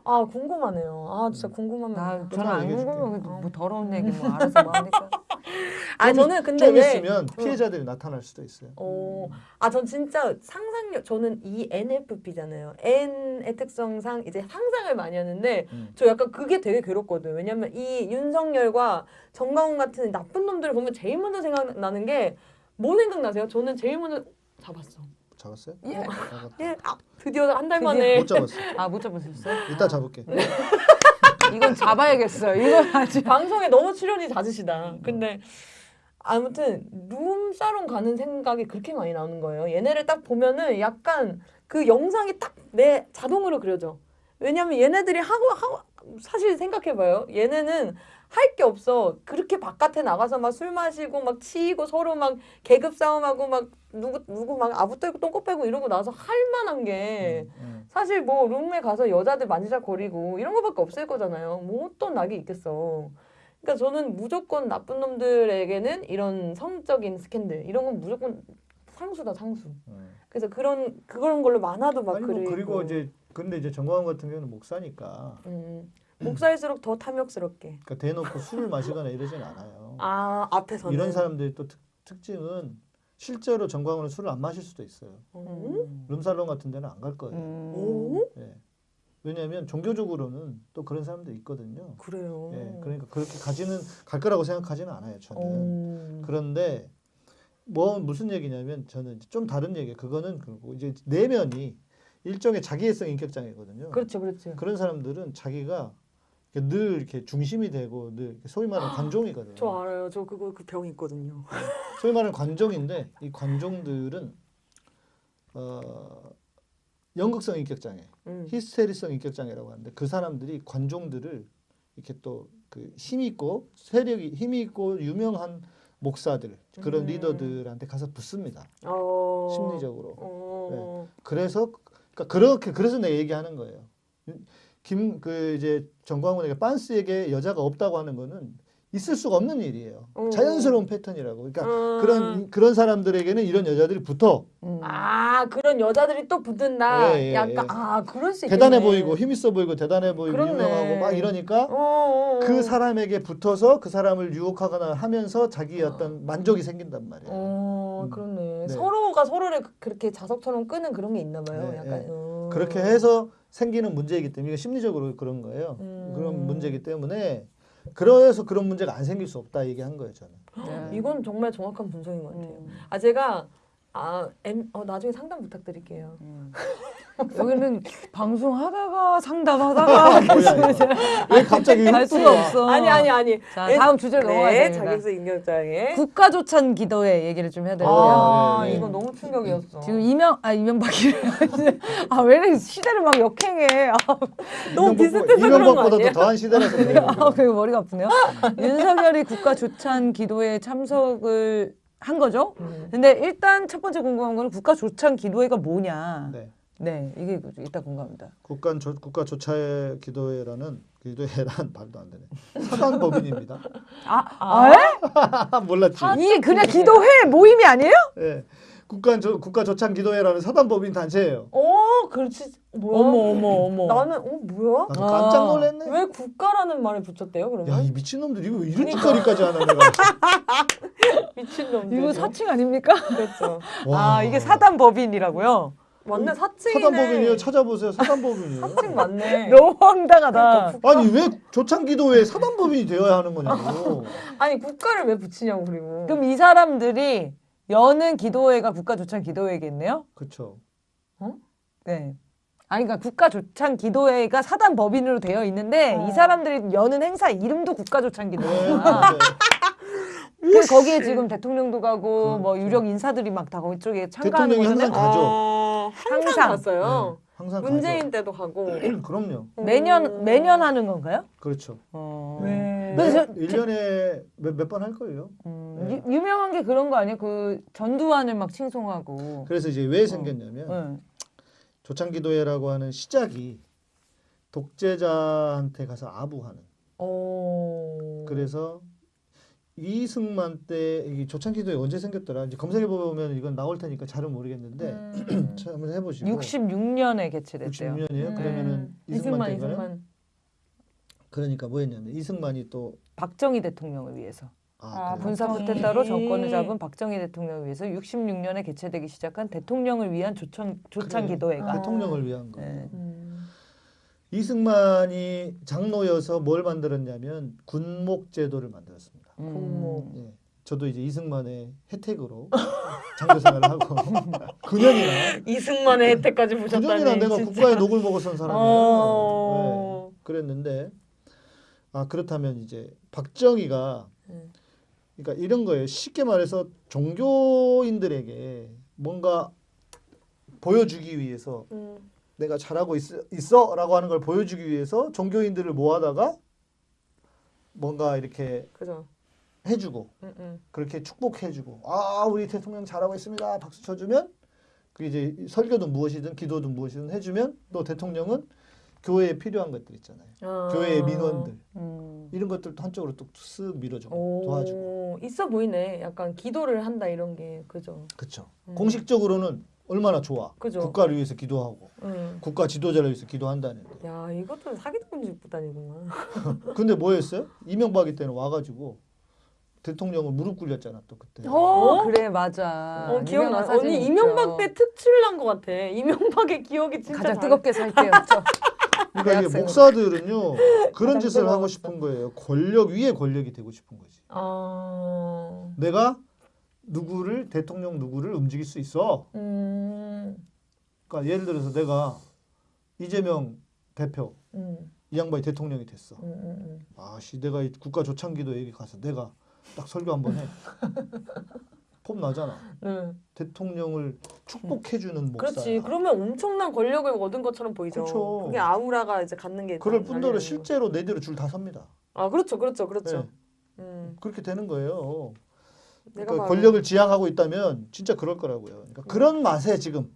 아 궁금하네요. 아 진짜 궁금하면. 나 저는 안. 궁금해 뭐 더러운 얘기 뭐 알아서 뭐 하니까 아 저는 근데 좀 왜? 있으면 피해자들이 나타날 수도 있어요. 어, 아, 전 진짜 상상력, 저는 ENFP잖아요. N의 특성상 이제 상상을 많이 하는데, 음. 저 약간 그게 되게 괴롭거든요. 왜냐면 이 윤석열과 정광훈 같은 나쁜 놈들을 보면 제일 먼저 생각나는 게, 뭐 생각나세요? 저는 제일 먼저 잡았어. 잡았어요? 예. 잡았다. 예, 아, 드디어 한 달. 만에. 못 잡았어. 아 못 잡으셨어요? 이따 잡을게. 이건 잡아야겠어요 이건 아주 방송에 너무 출연이 잦으시다. 근데 아무튼 룸사롱 가는 생각이 그렇게 많이 나오는 거예요. 얘네를 딱 보면은 약간 그 영상이 딱 내 자동으로 그려져. 왜냐면 얘네들이 하고 하고 사실 생각해봐요. 얘네는 할 게 없어. 그렇게 바깥에 나가서 막 술 마시고 막 치이고 서로 막 계급 싸움하고 막 누구 누구 막 아부 떨고 똥꼬 빼고 이러고 나서 할 만한 게 음. 사실 뭐 룸에 가서 여자들 만지작거리고 이런 거밖에 없을 거잖아요. 뭐 어떤 낙이 있겠어. 그러니까 저는 무조건 나쁜 놈들에게는 이런 성적인 스캔들 이런 건 무조건 상수다 상수. 음. 그래서 그런 그런 걸로 만화도 막 아니 뭐 그리고 그리고 이제 근데 이제 정광훈 같은 경우는 목사니까 음, 목사일수록 더 탐욕스럽게. 그러니까 대놓고 술을 마시거나 이러진 않아요. 아 앞에서는 이런 사람들이 또 특, 특징은 실제로 정광훈은 술을 안 마실 수도 있어요. 음? 룸살롱 같은 데는 안 갈 거예요. 음. 오 예. 왜냐하면 종교적으로는 또 그런 사람들 있거든요. 그래요. 예. 그러니까 그렇게 가지는 갈 거라고 생각하지는 않아요. 저는. 음. 그런데 뭐 무슨 얘기냐면 저는 좀 다른 얘기. 그거는 그리고 이제 내면이 일종의 자기애성 인격 장애거든요. 그렇죠, 그렇죠. 그런 사람들은 자기가 늘 이렇게 중심이 되고 늘 소위 말하는 관종이거든요. 저 알아요. 저 그거 그 병 있거든요. 소위 말하는 관종인데 이 관종들은 어, 연극성 인격 장애, 음. 히스테리성 인격 장애라고 하는데 그 사람들이 관종들을 이렇게 또 그힘 있고 세력이 힘 있고 유명한 목사들 그런 음. 리더들한테 가서 붙습니다. 어. 심리적으로. 어. 그래서 그러니까 그렇게 그래서 내가 얘기하는 거예요. 김 그 이제 정광훈에게 빤스에게 여자가 없다고 하는 거는 있을 수가 없는 일이에요. 어. 자연스러운 패턴이라고. 그러니까 음. 그런 그런 사람들에게는 이런 여자들이 붙어 음. 아 그런 여자들이 또 붙는다. 예, 예, 약간 예. 아 그럴 수 대단해 있겠네. 보이고 힘 있어 보이고 대단해 보이고 그렇네. 유명하고 막 이러니까 어, 어, 어. 그 사람에게 붙어서 그 사람을 유혹하거나 하면서 자기 어떤 만족이 생긴단 말이에요. 어 음. 그렇네. 네. 서로가 서로를 그- 그렇게 자석처럼 끄는 그런 게 있나 봐요. 네, 약간 네. 어. 그렇게 해서 생기는 문제이기 때문에 이게 심리적으로 그런 거예요. 음. 그런 문제이기 때문에 그래서 그런 문제가 안 생길 수 없다 얘기한 거예요 저는. 네. 이건 정말 정확한 분석인 것 같아요. 음. 아 제가 아, 엠, 어, 나중에 상담 부탁드릴게요. 여기는 방송하다가 상담하다가 왜 갑자기 갈 수가 없어. 아니 아니 아니. 자 다음 주제로 넘어가야 네, 됩니다. 자격증 임명장에. 국가조찬 기도회 얘기를 좀 해야 되는데요. 아, 네, 네. 이거 너무 충격이었어. 지금 이명 아 이명박이 아왜 이렇게 시대를 막 역행해. 아, 너무 비슷해서 그런 거? 더 더한 시대라서 그래요. 아, 그 머리가 아프네요. 윤석열이 국가조찬 기도회에 참석을 한 거죠. 음. 근데 일단 첫 번째 궁금한 거는 국가조찬 기도회가 뭐냐. 네. 네, 이게 일단 궁금합니다. 국가 조, 국가 조차의 기도회라는 기도회란 말도 안 되네. 사단 법인입니다. 아, 아, 에? 아, 몰랐지. 이게 그냥 기도회 모임이 아니에요? 예. 국가 조, 국가 조찬 기도회라는 사단 법인 단체예요. 어, 그렇지. 뭐야? 어머 어머 어머. 나는 어 뭐야? 나도 깜짝 아. 놀랐네. 왜 국가라는 말을 붙였대요? 그러면 야, 이 미친놈들 이거 왜 이런 짓거리까지 하나 내가. 미친놈들. 이거 사칭 아닙니까? 그렇죠. 와. 아 이게 사단 법인이라고요. 맞네 사칭이네. 사단 법인이에요. 찾아보세요. 사단 법인이에요. 사칭 맞네. 너무 황당하다. 아니 왜 조찬 기도회 사단 법인이 되어야 하는 거냐고. 아니 국가를 왜 붙이냐고 그리고. 그럼 이 사람들이 여는 기도회가 국가조찬 기도회겠네요? 그렇죠. 네. 아니 그러니까 국가조찬 기도회가 사단 법인으로 되어 있는데 어. 이 사람들이 여는 행사 이름도 국가조찬 네, 기도회야. 네. 그래서 거기에 지금 대통령도 가고 뭐 그렇죠. 유력 인사들이 막다 그쪽에 참가하는 대통령이 거잖아요. 항상 가죠. 어, 항상, 항상. 갔어요. 네, 항상 문재인 때도 가고. 가죠. 그럼요. 매년 매년 하는 건가요? 그렇죠. 어. 왜? 그래서 네, 1년에 몇 번 할 거예요. 음, 네. 유, 유명한 게 그런 거 아니에요? 그 전두환을 막 칭송하고. 그래서 이제 왜 생겼냐면 네. 조찬 기도회라고 하는 시작이 독재자한테 가서 아부하는. 어. 그래서 이승만 때이 조찬 기도회 언제 생겼더라? 이제 검색해 보면 이건 나올 테니까 잘은 모르겠는데 음. 참 한번 해보시고. 66년에 개최됐대요. 66년이에요. 음. 그러면은 이승만 이승만 때인가요? 이승만. 그러니까 뭐였냐면 이승만이 또 박정희 대통령을 위해서 아, 아? 군사. 쿠데타로 정권을 잡은 박정희 대통령을 위해서 66년에 개최되기 시작한 대통령을 위한 조천 조찬 그래요. 기도회가 대통령을 위한 거. 네. 음. 이승만이 장로여서 뭘 만들었냐면 군목 제도를 만들었습니다. 음. 예. 저도 이제 이승만의 혜택으로 장교 생활을 하고 9년이나 이승만의 혜택까지 보셨다니. 9년이나 내가 진짜. 국가의 녹을 먹었던 사람이에요. 어. 네. 그랬는데 아 그렇다면 이제 박정희가 음. 그러니까 이런 거예요. 쉽게 말해서 종교인들에게 뭔가 보여주기 위해서 음. 내가 잘하고 있, 있어 라고 하는 걸 보여주기 위해서 종교인들을 모아다가 뭔가 이렇게 그죠. 해주고 음, 음. 그렇게 축복해주고 아 우리 대통령 잘하고 있습니다 박수 쳐주면 그 이제 설교든 무엇이든 기도든 무엇이든 해주면 또 대통령은 교회에 필요한 것들 있잖아요 아. 교회의 민원들 음. 이런 것들도 한쪽으로 또쓱 밀어주고 오, 도와주고 있어 보이네. 약간 기도를 한다 이런 게 그죠. 그렇죠 음. 공식적으로는 얼마나 좋아 그죠. 국가를 위해서 기도하고 음. 국가 지도자를 위해서 기도한다는데 야 이것도 사기꾼 집단이구만. 근데 뭐였어요 이명박이 때는 와가지고 대통령을 무릎 굴렸잖아 또 그때 어, 그래 맞아. 어 기억나. 언니 있죠. 이명박 때 특출 난 것 같아. 이명박의 기억이 진짜 가장 잘- 뜨겁게 살 때였죠. 그러니까 이게. 목사들은요 그런 짓을 하고. 싶은 거예요. 권력 위에 권력이 되고 싶은 거지. 아. 내가 누구를 대통령 누구를 움직일 수 있어. 음. 그러니까 예를 들어서 내가 이재명 대표 음. 이 양반이 대통령이 됐어. 음. 음. 아씨 내가 이 국가 조창기도 여기 가서 내가 딱 설교 한 번 해. 폼 나잖아. 음. 대통령을 축복해주는 목사. 그렇지. 그러면 엄청난 권력을 얻은 것처럼 보이죠. 그렇죠. 그게 아우라가 이제 갖는 게. 그럴 딱 뿐더러 실제로 내 뒤로 줄 다 섭니다. 거. 아 그렇죠, 그렇죠, 그렇죠. 네, 음. 그렇게 되는 거예요. 그러니까 권력을 지향하고 있다면 진짜 그럴 거라고요. 그러니까 그런 맛에 지금 음.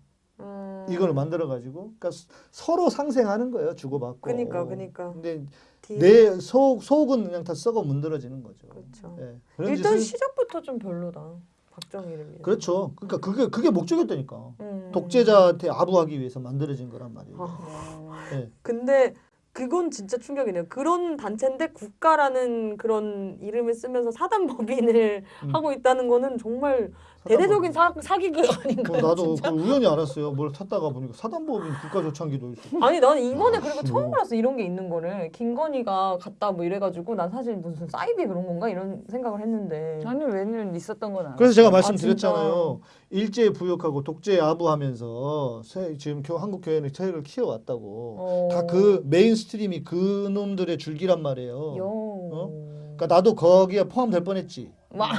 이걸 만들어 가지고 그러니까 서- 서로 상생하는 거예요 주고받고. 그니까, 그니까. 근데 뒤- 내속 속은 그냥 다 썩어 문드러지는 거죠. 그렇죠. 예. 일단 짓을- 시작부터 좀 별로다. 박정희를 위해. 그렇죠. 그러니까 그게 그게 목적이었다니까. 음. 독재자한테 아부하기 위해서 만들어진 거란 말이에요. 아. 예. 근데 그건 진짜 충격이네요. 그런 단체인데 국가라는 그런 이름을 쓰면서 사단법인을 음. 하고 있다는 거는 정말 대대적인 사, 사기극 아닌가요? 어, 나도? 그 우연히 알았어요. 뭘 찾다가 보니까 사단법인 국가조창기도 있어. 아니 나는 이번에 그리고 처음 뭐. 알았어 이런 게 있는 거를 김건희가 갔다 뭐 이래가지고 난 사실 무슨 사이비 그런 건가 이런 생각을 했는데 아니 왜냐면 있었던 건 알아. 그래서 제가 아, 말씀드렸잖아요. 일제 부역하고 독재 아부하면서 세- 지금 교, 한국 교회는 세력을 키워왔다고. 어... 다 그 mainstream이 그 놈들의 줄기란 말이에요. 여... 어? 그러니까 나도 거기에 포함될 뻔했지. 막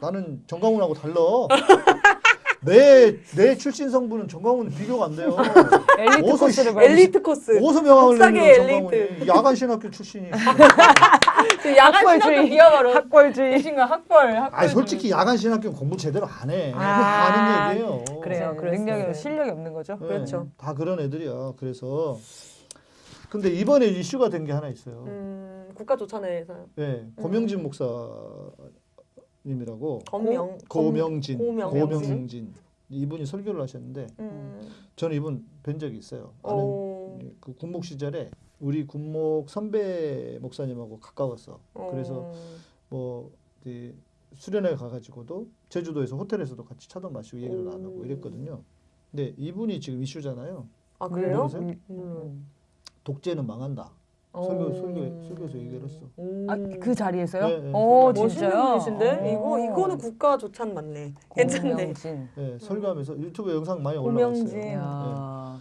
나는 전광훈하고 달라. 내, 내 출신 성분은 전광훈 비교가 안 돼요. 엘리트 어서 코스를 씨- 밟으시- 엘리트 코스 어디서 명함을 내는. 전광훈이. 야간 신학교 출신이. 그 야간 학벌주의. 신학교 니야말로 학벌주의. 신가 학벌 학벌 아니 솔직히 야간 신학교는 공부 제대로 안 해. 아. 하는 얘기예요. 그래요. 네. 능력이 네. 실력이 없는 거죠. 네, 그렇죠. 다 그런 애들이야. 그래서 근데 이번에 이슈가 된 게 하나 있어요. 음, 국가조찬회에서요 네, 고명진 목사 님이라고 검명 고명진, 고명진. 고명진 이분이 설교를 하셨는데 음. 저는 이분 뵌 적이 있어요. 아는 어, 그 군목 시절에 우리 군목 선배 목사님하고 가까웠어. 그래서 어. 뭐 이제 수련회 가가지고도 제주도에서 호텔에서도 같이 차도 마시고 얘기를 오. 나누고 이랬거든요. 근데 이분이 지금 이슈잖아요. 아 그래요? 모르세요? 음, 음. 독재는 망한다. 설교 설교 설교에서 얘기를 했어. 오. 아, 그 자리에서요? 네, 네. 오, 멋있는 진짜요? 분이신데 이거 오. 이거는 국가 조찬 맞네 괜찮네. 네, 설교하면서 유튜브 영상 많이. 있어요. 이야,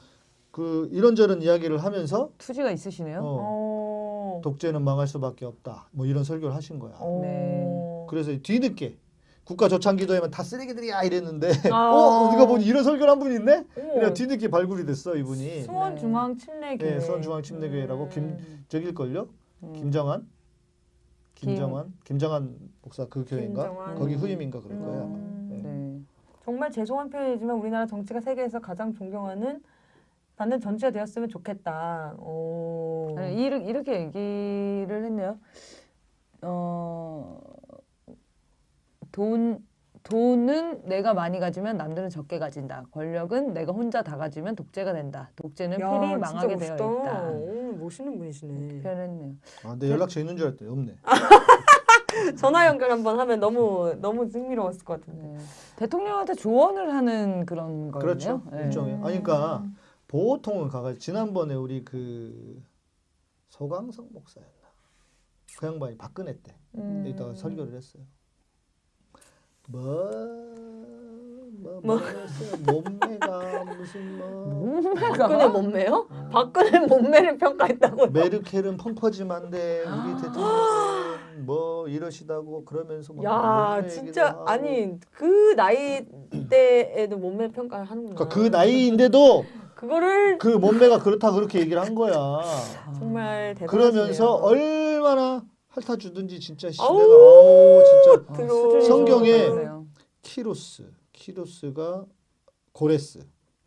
그 이런저런 이야기를 하면서 투지가 있으시네요. 어, 어. 독재는 망할 수밖에 없다. 뭐 이런 설교를 하신 거야. 어. 네. 그래서 뒤늦게 국가 조창 기도회면 다 쓰레기들이야 이랬는데 아. 어 우리가 보니 이런 설교를 한 분이 있네. 그냥 뒤늦게 발굴이 됐어 이분이. 수원중앙침례교회 네, 수원중앙침례교회라고 음. 김 저길걸요? 음. 김정환, 김정환, 김정환 목사 그 교회인가? 김정환. 거기 후임인가 그럴 거야. 아마. 음. 네. 네. 정말 죄송한 표현이지만 우리나라 정치가 세계에서 가장 존경하는 받는 전체가 되었으면 좋겠다. 오. 아니, 이렇게, 이렇게 얘기를 했네요. 어, 돈, 돈은 내가 많이 가지면 남들은 적게 가진다. 권력은 내가 혼자 다 가지면 독재가 된다. 독재는 야, 필히 망하게 되어. 있다. 오, 멋있는 분이시네. 표현했네요. 아, 내 연락처 있는 줄 알았더니 없네. 전화 연결 한번 하면 너무 너무 흥미로웠을 것 같은데. 네. 대통령한테 조언을 하는 그런 거예요. 그렇죠. 네. 일종의. 아니 그러니까 보통은 가가지고 지난번에 우리 그 서광석 목사였나? 그 양반이 박근혜 때 음. 이따가 설교를 했어요. 뭐, 뭐, 뭐? 뭐? 몸매가 무슨 뭐, 박근혜 몸매요? 박근혜 몸매를 평가했다고. 메르켈은 펑퍼짐한데 우리 대통령은 뭐 이러시다고 그러면서 막 야, 진짜. 아니 그 나이 때에도 몸매 평가를 하는구나. 그러니까 그 나이인데도 그거를 그 몸매가 그렇다 그렇게 얘기를 한 거야. 정말 대단하시네요. 그러면서 얼마나 핥아 주든지 진짜 씨, 아우, 진짜 들어. 수준이 성경에. 키로스 키로스가 고레스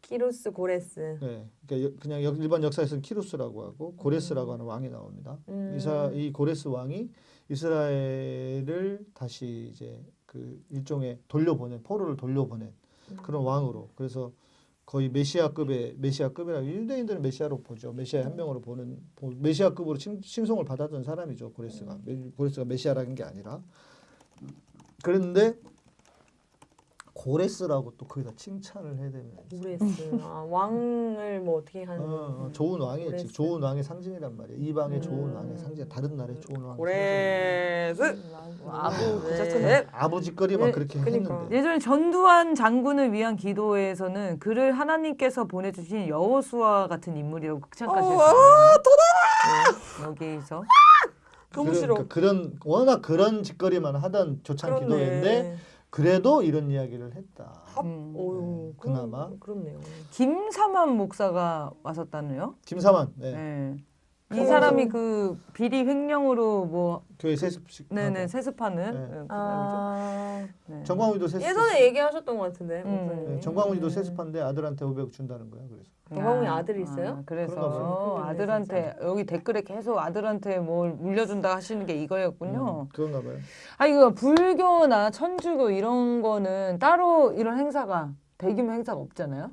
키로스 고레스. 네, 그러니까 여- 그냥 역- 일반 역사에서는 키로스라고 하고 고레스라고 하는 왕이 나옵니다. 음. 이사 이 고레스 왕이 이스라엘을 다시 이제 그 일종의 돌려보낸 포로를 돌려보낸 음. 그런 왕으로 그래서 거의 메시아급의 메시아급이라 유대인들은 메시아로 보죠. 메시아 한 명으로 보는 보- 메시아급으로 칭, 칭송을 받았던 사람이죠. 고레스가 고레스가 메시아라는 게 아니라 그런데 고레스라고 또 거기다 칭찬을 해야 되는 고레스. 아, 왕을 뭐 어떻게 하는? 어, 어, 좋은 왕이에요. 고레스. 좋은 왕의 상징이란 말이에요. 이방의 좋은 음. 왕의 상징, 다른 나라의 좋은 왕의 고레스. 아부 그 네. 자체는 상징. 아버지거리 막 예, 그렇게 그러니까. 했는데. 예전에 전두환 장군을 위한 기도에서는 그를 하나님께서 보내주신 여호수아 같은 인물이라고 극찬까지 어, 했어요. 아, 네, 여기서 너무 그런- 싫어. 그러니까 그런 워낙 그런 짓거리만 하던 조창 기도회인데 그래도 이런 이야기를 했다. 음. 어유, 그나마. 그렇 네요. 김사만 목사가 왔었다네요. 김사만 네. 네. 이 사람이 그 비리 횡령으로 뭐 교회 세습식. 네네. 세습하는 네. 그 사람이죠. 아, 네. 정광훈이도 세습. 예전에 얘기하셨던 것 같은데. 음. 네, 정광훈이도 음. 세습한데 아들한테 500억 준다는 거야. 그래서. 정광훈이 아, 아들이 있어요? 아, 그래서 봐요. 아들한테 여기 댓글에 계속 아들한테 뭘 물려준다 하시는 게 이거였군요. 음, 그런가 봐요. 아 이거 불교나 천주교 이런 거는 따로 이런 행사가 대규모 행사가 없잖아요.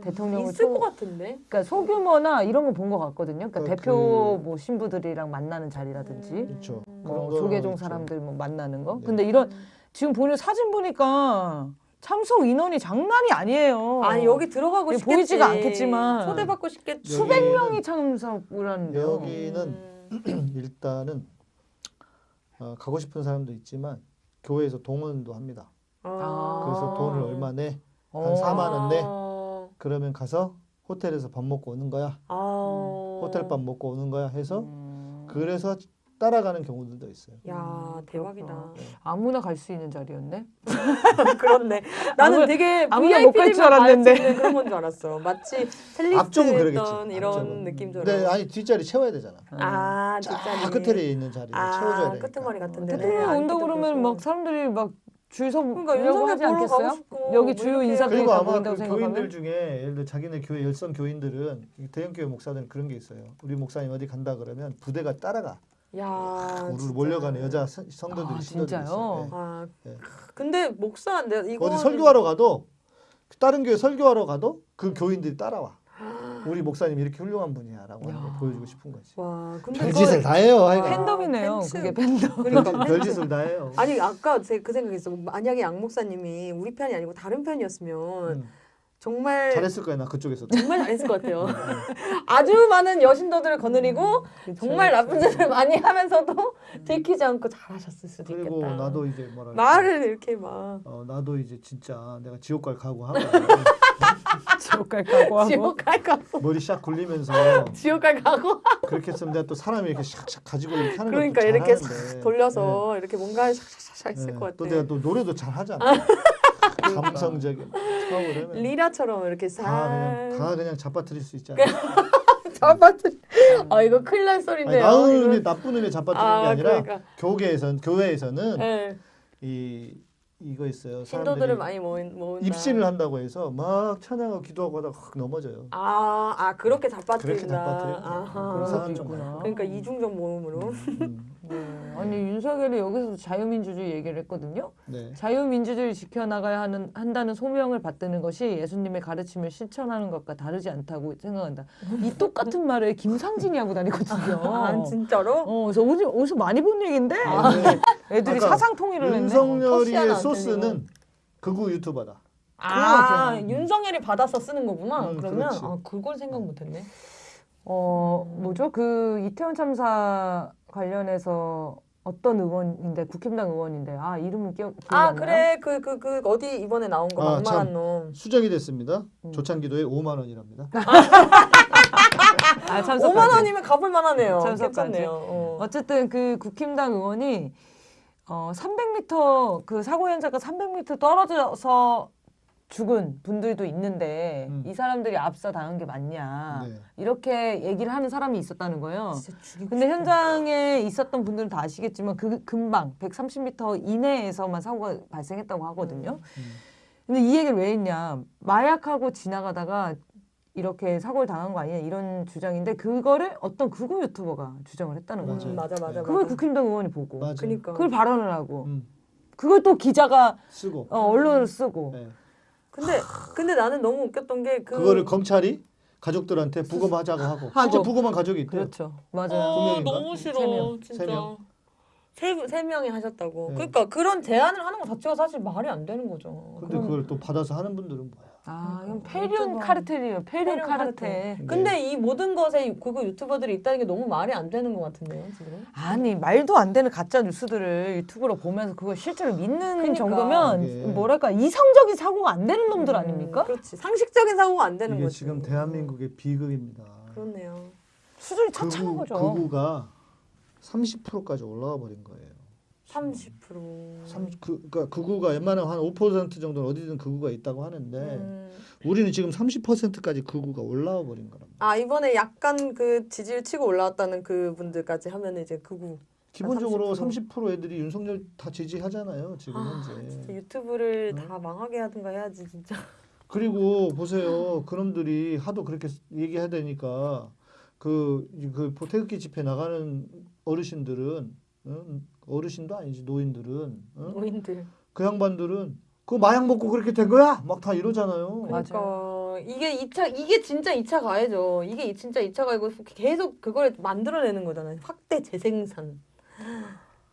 대통령을 음. 있을 소- 것 같은데. 그러니까 소규모나 이런 거 본 것 같거든요. 그러니까 그- 대표 뭐 신부들이랑 만나는 자리라든지 그렇죠. 음. 뭐 조계종. 사람들 뭐 만나는 거. 네. 근데 이런 지금 보는 사진 보니까 참석 인원이 장난이 아니에요. 아니 여기 들어가고 예, 싶겠지. 보이지가 않겠지만 초대받고 싶겠지. 수백 여기는- 명이 참석을 하는데요. 여기는 음. 일단은 어, 가고 싶은 사람도 있지만 교회에서 동원도 합니다. 아. 그래서 돈을 얼마 내? 한 어. 4만 원 내? 아. 그러면 가서 호텔에서 밥 먹고 오는 거야. 아. 호텔 밥 먹고 오는 거야 해서 음. 그래서 따라가는 경우들도 있어요. 야 대박이다. 그렇구나. 아무나 갈 수 있는 자리였네. 그렇네. 나는 아무- 되게 아무나 못 갈줄 VIP들만 알았는데. 갈수 있는 그런 건 줄 알았어. 마치 앞쪽은 그러겠지. 텔리스트였던 이런 앞쪽은. 느낌처럼. 근데 아니 뒷자리 채워야 되잖아. 아쫙 뒷자리. 끝에 있는 자리를 아, 채워줘야 되니까. 끄트머리 같은 데는 대통령 안 온다 그러면. 막 사람들이 막 줄서 그러니까 윤석열 보러 않겠어요? 가고 싶고 여기 뭐 주요 이렇게 인사들이 그리고 다 아마 보인다고 그 생각하면 교인들 중에 예를 들어 자기네 교회 열성 교인들은 이 대형 교회 목사들은 그런 게 있어요. 우리 목사님 어디 간다 그러면 부대가 따라가. 야. 우리 진짜. 몰려가는 여자 성- 성도들이 아, 신도들이 진짜요? 있어요. 네. 아. 네. 근데 목사 내가 이거 어디 설교하러 가도 다른 교회 설교하러 가도 그 교인들이 따라와. 우리 목사님 이렇게 훌륭한 분이야라고 하는 걸 야. 보여주고 싶은 거지. 와. 근데 별짓을 다 해요. 하여간. 팬덤이네요. 팬츠. 그게 팬덤. 그러니까 별짓- 별짓을 다 해요. 아니 아까 제 그 생각했어. 만약에 양 목사님이 우리 편이 아니고 다른 편이었으면 음. 정말 잘했을 거야 나 그쪽에서도. 정말 잘했을 것 같아요. 아주 많은 여신도들을 거느리고 정말 나쁜 짓을 많이 하면서도 들키지 않고 잘하셨을 수도 그리고 있겠다. 나도 이제 뭐랄까. 말을 이렇게 막 어, 나도 이제 진짜 내가 지옥 갈 각오하고 지옥 갈 각오하고. 지옥 갈까 머리 샥 굴리면서 지옥 갈 가고 그렇게 했으면 내가 또 사람이 이렇게 샥샥 가지고 이렇게 하는 그러니까 이렇게. 싹 돌려서 이렇게 뭔가 샥샥샥 네. 했을 네. 것 같아. 또 내가 또 노래도 잘 하잖아. 감성적인 처음으로 하면 리라처럼 이렇게 다 그냥 싹다 그냥 잡아뜨릴 수 있잖아. 잡아들. 아 이거 큰일 날 아니, 소리인데요. 나은 이거. 의미 나쁜 의미 잡아뜨리는 아, 게 아니라 그러니까. 교계에선 교회에서는 네. 이 이거 있어요. 신도들을 많이 모은 모은다. 입신을 한다고 해서 막 찬양하고 기도하고 하다가 확 넘어져요. 아, 아 그렇게 잡아뜨린다. 그렇게. 아하. 그런 사람 있구나. 그러니까 이중적 모음으로. 음, 네. 아니 윤석열이 여기서 자유민주주의 얘기를 했거든요. 네. 자유민주주의를 지켜나가야 하는 한다는 소명을 받드는 것이 예수님의 가르침을 실천하는 것과 다르지 않다고 생각한다. 이 똑같은 말을 김상진이 하고 다니거든요. 아 진짜로? 어, 그래서 어디, 어디서 많이 본 얘기인데 네. 애들이 사상 통일을 했네. 윤석열이의 터시하나 소스는 극우 유튜버다. 아 윤석열이 받아서 쓰는 거구나. 음, 그러면 그렇지. 아 그걸 생각 못했네. 어 뭐죠? 그 이태원 참사 관련해서 어떤 의원인데 국힘당 의원인데 아 이름은 기억 기억이 아? 그래 그 그 그 어디 이번에 나온 거 아, 막말한 참. 놈. 수정이 됐습니다. 음. 조찬기도에 5만 원이랍니다. 아, 참석까지. 5만 원이면 가볼 만하네요. 참석까지. 괜찮네요. 어. 어쨌든 그 국힘당 의원이 어 300m 그 사고 현장과 300m 떨어져서 죽은 분들도 있는데 음. 이 사람들이 압사 당한 게 맞냐 네. 이렇게 얘기를 하는 사람이 있었다는 거예요. 근데. 현장에 있었던 분들은 다 아시겠지만 그 금방 130m 이내에서만 사고가 발생했다고 하거든요. 음. 근데 이 얘기를 왜 했냐? 마약하고 지나가다가 이렇게 사고를 당한 거 아니냐 이런 주장인데 그거를 어떤 극우 유튜버가 주장을 했다는 거죠. 음, 맞아 맞아. 그걸 맞아. 국힘당 의원이 보고 맞아. 그니까. 그걸 발언을 하고 음, 그걸 또 기자가 쓰고. 어, 언론을 쓰고 네. 근데 근데 나는 너무 웃겼던 게 그. 그거를 검찰이 가족들한테 부검하자고 하고 실제. 부검한 가족이 있대요. 그렇죠 맞아요 명인가? 너무 세 싫어 명. 진짜. 세 명. 세, 세 명이 하셨다고. 네. 그러니까 그런 제안을 하는 것 자체가 사실 말이 안 되는 거죠. 근데 그걸 또 받아서 하는 분들은 뭐야? 아 이건 그러니까. 페륜 유튜버. 카르텔이에요 페륜 페륜 카르텔 네. 근데 이 모든 것에 그거 유튜버들이 있다는 게 너무 말이 안 되는 것 같은데요, 지금. 아니 말도 안 되는 가짜 뉴스들을 유튜브로 보면서 그걸 실제로 믿는 그러니까. 정도면 이게. 뭐랄까 이성적인 사고가 안 되는 놈들 아닙니까? 그렇지. 상식적인 사고가 안 되는 이게 거지. 지금 대한민국의 비극입니다. 그렇네요. 수준이 차차한 거죠. 극우가 30%까지 올라와 버린 거예요. 30%. 삼, 그, 그러니까 극우가 웬만하면 한 5% 정도는 어디든 극우가 있다고 하는데 음. 우리는 지금 30%까지 극우가 올라와 버린 거랍니다. 아 이번에 약간 그 지지를 치고 올라왔다는 그 분들까지 하면 이제 극우. 기본적으로 30%. 30% 애들이 윤석열 다 지지하잖아요. 지금 아, 현재. 진짜 유튜브를 어? 다 망하게 하든가 해야지 진짜. 그리고 보세요. 그놈들이 하도 그렇게 얘기해야 되니까 그, 그 태극기 집회 나가는 어르신들은 응? 어르신도 아니지 노인들은 응? 노인들. 그 양반들은 그 마약 먹고 그렇게 된 거야? 막 다 이러잖아요. 그러니까 이게 2차 이게 진짜 2차 가해죠. 이게 이- 진짜 2차 가해고 계속 그걸 만들어내는 거잖아요. 확대 재생산.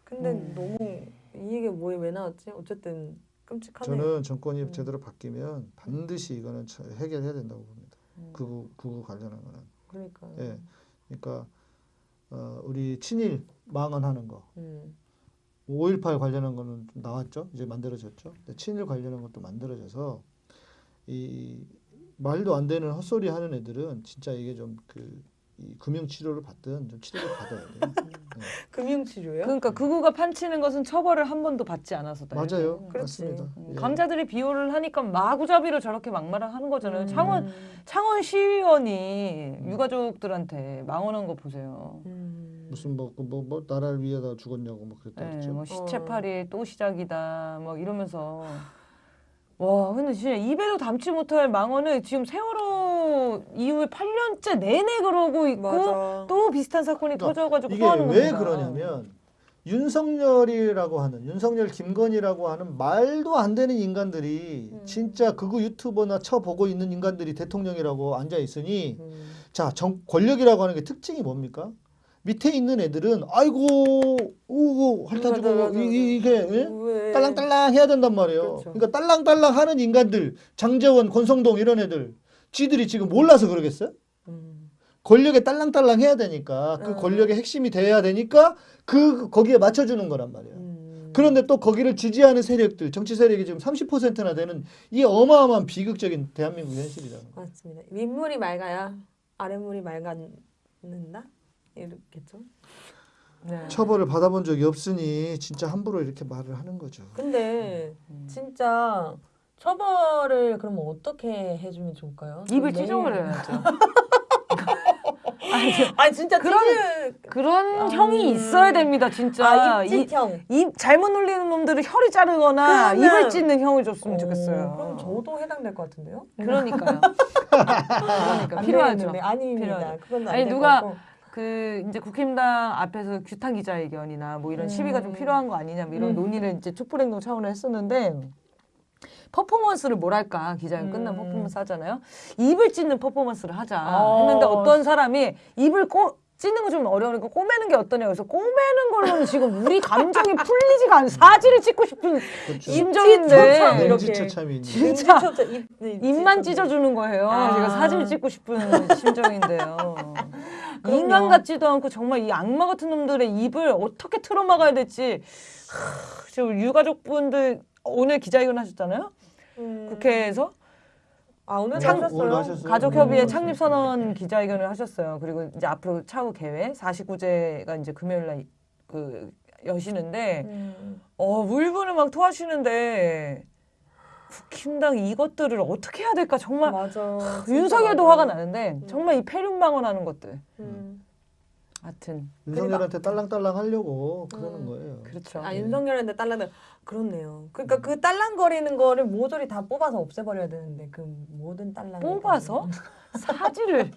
근데 음. 너무 이 얘기 뭐에 왜 나왔지? 어쨌든 끔찍하네. 저는 정권이 음. 제대로 바뀌면 반드시 이거는 저- 해결해야 된다고 봅니다. 음. 그구 그구 관련한 거는. 그러니까. 예. 그러니까 어, 우리 친일 망언하는 거. 음. 5.18 관련한 거는 좀 나왔죠. 이제 만들어졌죠. 친일 관련한 것도 만들어져서 이 말도 안 되는 헛소리 하는 애들은 진짜 이게 좀그 이 금융 치료를 받든 좀 치료를 받아야 돼요. 금융 치료요? 그러니까 극우가 판치는 것은 처벌을 한 번도 받지 않아서 맞아요. 그렇지. 맞습니다. 음, 예. 강자들이 비호를 하니까 마구잡이로 저렇게 막말을 하는 거잖아요. 음. 창원 창원 시의원이 유가족들한테 망언한 거 보세요. 음. 무슨 뭐뭐뭐 나라를 위해다 죽었냐고 뭐 그랬다 네, 그랬죠. 뭐 어. 시체팔이 또 시작이다, 뭐 이러면서 와, 근데 진짜 입에도 담지 못할 망언을 지금 세월호 이후에 8년째 내내 그러고 있고 맞아. 또 비슷한 사건이 그러니까 터져가지고 이게 왜 겁니다. 그러냐면 윤석열이라고 하는 윤석열 김건희라고 하는 말도 안 되는 인간들이 음. 진짜 극우 유튜버나 쳐보고 있는 인간들이 대통령이라고 앉아 있으니 음. 자 정, 권력이라고 하는 게 특징이 뭡니까? 밑에 있는 애들은 아이고 우우 핥아주고 이, 이게 예? 왜? 딸랑딸랑 해야 된단 말이에요. 그렇죠. 그러니까 딸랑딸랑 하는 인간들 장재원 권성동 이런 애들 지들이 지금 몰라서 그러겠어요? 음. 권력에 딸랑딸랑 해야 되니까 그 음. 권력의 핵심이 돼야 되니까 그 거기에 맞춰주는 거란 말이에요. 음. 그런데 또 거기를 지지하는 세력들 정치 세력이 지금 30%나 되는 이 어마어마한 비극적인 대한민국 현실이잖아요. 맞습니다. 윗물이 맑아야 아랫물이 맑아는다 이렇겠죠. 네. 처벌을 받아본 적이 없으니 진짜 함부로 이렇게 말을 하는 거죠. 근데 음. 진짜 처벌을 그러면 어떻게 해주면 좋을까요? 입을 매일- 찢어버려야죠. 아니 진짜 그런- 찢을- 그런 아, 형이 있어야 됩니다, 진짜. 아 이- 입찢형. 입 잘못 놀리는 놈들을 혀를 자르거나 그러면- 입을 찢는 형을 줬으면 좋겠어요. 그럼 저도 해당될 것 같은데요? 그러니까요. 그러니까 안 필요하죠. 아닙니다. 필요하죠. 그건 아니, 누가- 것 같고. 그 이제 국힘당 앞에서 규탄 기자회견이나 뭐 이런 음. 시위가 좀 필요한 거 아니냐 뭐 이런 음. 논의를 이제 촛불행동 차원으로 했었는데 퍼포먼스를 뭐랄까 기자회견 끝나면 음. 퍼포먼스 하잖아요. 입을 찢는 퍼포먼스를 하자 어. 했는데 어떤 사람이 입을 꼬 찢는 거 좀 어려우니까 꼬매는 게 어떠냐 그래서 꼬매는 걸로는 지금 우리 감정이 풀리지가 않아 사지를 찢고 싶은 그렇죠. 심정인데 참 이렇게. 진짜 입, 입만. 찢어주는 거예요. 아. 제가 사진을 찍고 싶은 심정인데요. 인간 같지도 않고 정말 이 악마 같은 놈들의 입을 어떻게 틀어막아야 될지 하, 지금 유가족분들 오늘 기자회견 하셨잖아요. 음. 국회에서 아 오늘 창- 하셨어요? 오늘 하셨어요. 가족협의회 음. 창립선언 기자회견을 하셨어요. 그리고 이제 앞으로 차후 계획 49제가 이제 금요일 날그 여시는데 음. 어 울분을 막 토하시는데 국힘당 이것들을 어떻게 해야 될까 정말 맞아. 진짜 윤석열도. 화가 나는데 정말 이 폐륜망언하는 것들. 음. 하여튼 윤석열한테 딸랑딸랑 하려고 그러는 음. 거예요. 그렇죠. 아 윤석열한테 딸랑은 그렇네요. 그러니까 그 딸랑거리는 거를 모조리 다 뽑아서 없애버려야 되는데 그 모든 딸랑 뽑아서 사지를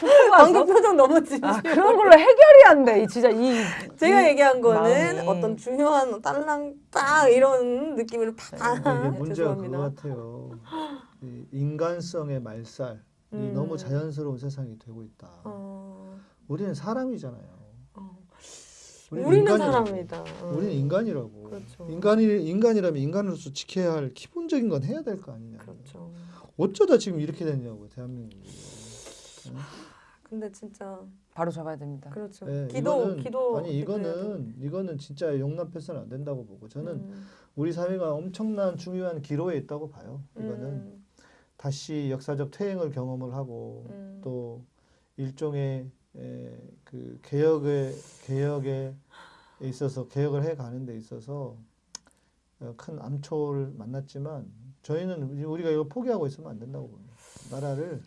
방금 표정 너무 진지. 아, 그런 걸로 해결이 안 돼. 이 진짜 이 제가 이 얘기한 거는 마음이. 어떤 중요한 딸랑 빡 이런 느낌으로 팍. 근데 이게 문제가 죄송합니다. 그거 같아요. 이 인간성의 말살이 음. 너무 자연스러운 세상이 되고 있다. 어, 우리는 사람이잖아요. 어. 우리는 우리는 인간이라고. 사람이다. 어. 우리는 인간이라고. 그렇죠. 인간이 인간이라면 인간으로서 지켜야 할 기본적인 건 해야 될 거 아니냐. 그렇죠. 어쩌다 지금 이렇게 됐냐고 대한민국이. 근데 진짜 바로 잡아야 됩니다. 그렇죠. 예, 기도 이거는, 기도 아니 이거는 이거는 진짜 용납해서는 안 된다고 보고 저는 음, 우리 사회가 엄청난 중요한 기로에 있다고 봐요. 이거는 음, 다시 역사적 퇴행을 경험을 하고 음. 또 일종의 에, 그 개혁의 개혁에 있어서 개혁을 해 가는 데 있어서 어, 큰 암초를 만났지만 저희는 우리가 이거 포기하고 있으면 안 된다고 봅니다. 나라를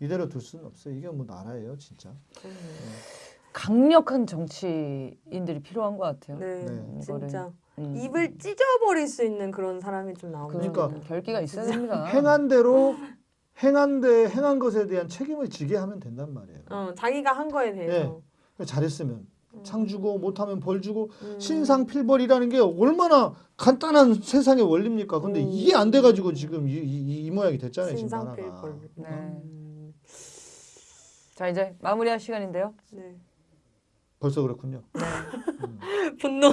이대로 둘 수는 없어요. 이게 뭐 나라예요, 진짜. 그럼요. 강력한 정치인들이 필요한 것 같아요. 네, 네. 진짜 음. 입을 찢어버릴 수 있는 그런 사람이 좀 나오면 그러니까 결기가 있어야 됩니다. 행한 대로 행한 데 행한 것에 대한 책임을 지게 하면 된단 말이에요. 어, 자기가 한 거에 대해서 잘했으면 상 주고 못하면 벌 주고 음. 신상필벌이라는 게 얼마나 간단한 세상의 원리입니까? 근데 음. 이게 안 돼가지고 지금 이, 이, 이 모양이 됐잖아요. 신상필벌. 네. 음, 자 이제 마무리할 시간인데요. 네. 벌써 그렇군요. 분노.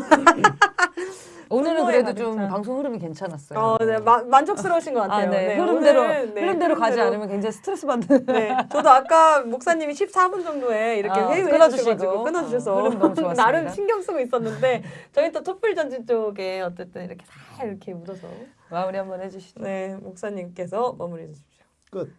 오늘은 그래도 좀 찬. 방송 흐름이 괜찮았어요. 어, 네, 마, 만족스러우신 것 아, 같아요. 네. 네, 흐름대로 오늘은, 네, 흐름대로 가지 흐름대로. 않으면 굉장히 스트레스 받는. 네, 저도 아까 목사님이 14분 정도에 이렇게 아, 회의를 끊어주시고. 끊어주셔서 어, 흐름 너무 좋았습니다. 나름 신경 쓰고 있었는데 저희 또 촛불 전진 쪽에 어쨌든 이렇게 살 이렇게 묻어서 마무리 한번 해주시죠. 네 목사님께서 마무리해 주십시오. 끝.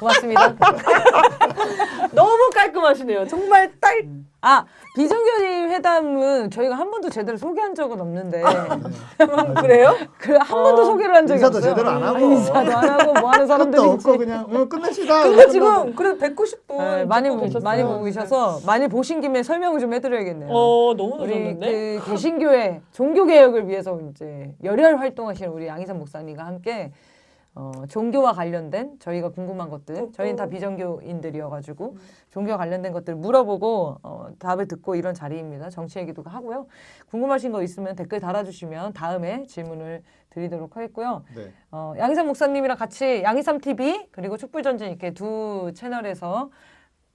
고맙습니다. 너무 깔끔하시네요. 정말 딸. 아 비정규직 회담은 저희가 한 번도 제대로 소개한 적은 없는데 그래요? 그한 번도 소개를 한 적이 인사도 없어요. 제대로 안 하고. 아, 인사도 안 하고 뭐 하는 사람들이 없고 그냥 어, 끝냅시다. 근데 지금 그래도 190분 네, 많이 보, 계셨어요. 많이 보고 계셔서 많이 보신 김에 설명을 좀 해드려야겠네요. 어 너무 좋았는데. 그 개신교회 종교 개혁을 위해서 이제 열혈 활동하시는 우리 양희삼 목사님과 함께 어, 종교와 관련된 저희가 궁금한 것들 저희는 다 비정교인들이어가지고 종교와 관련된 것들 물어보고 어, 답을 듣고 이런 자리입니다. 정치 얘기도 하고요. 궁금하신 거 있으면 댓글 달아주시면 다음에 질문을 드리도록 하겠고요. 네. 어, 양희삼 목사님이랑 같이 양희삼 TV 그리고 촛불전진 이렇게 두 채널에서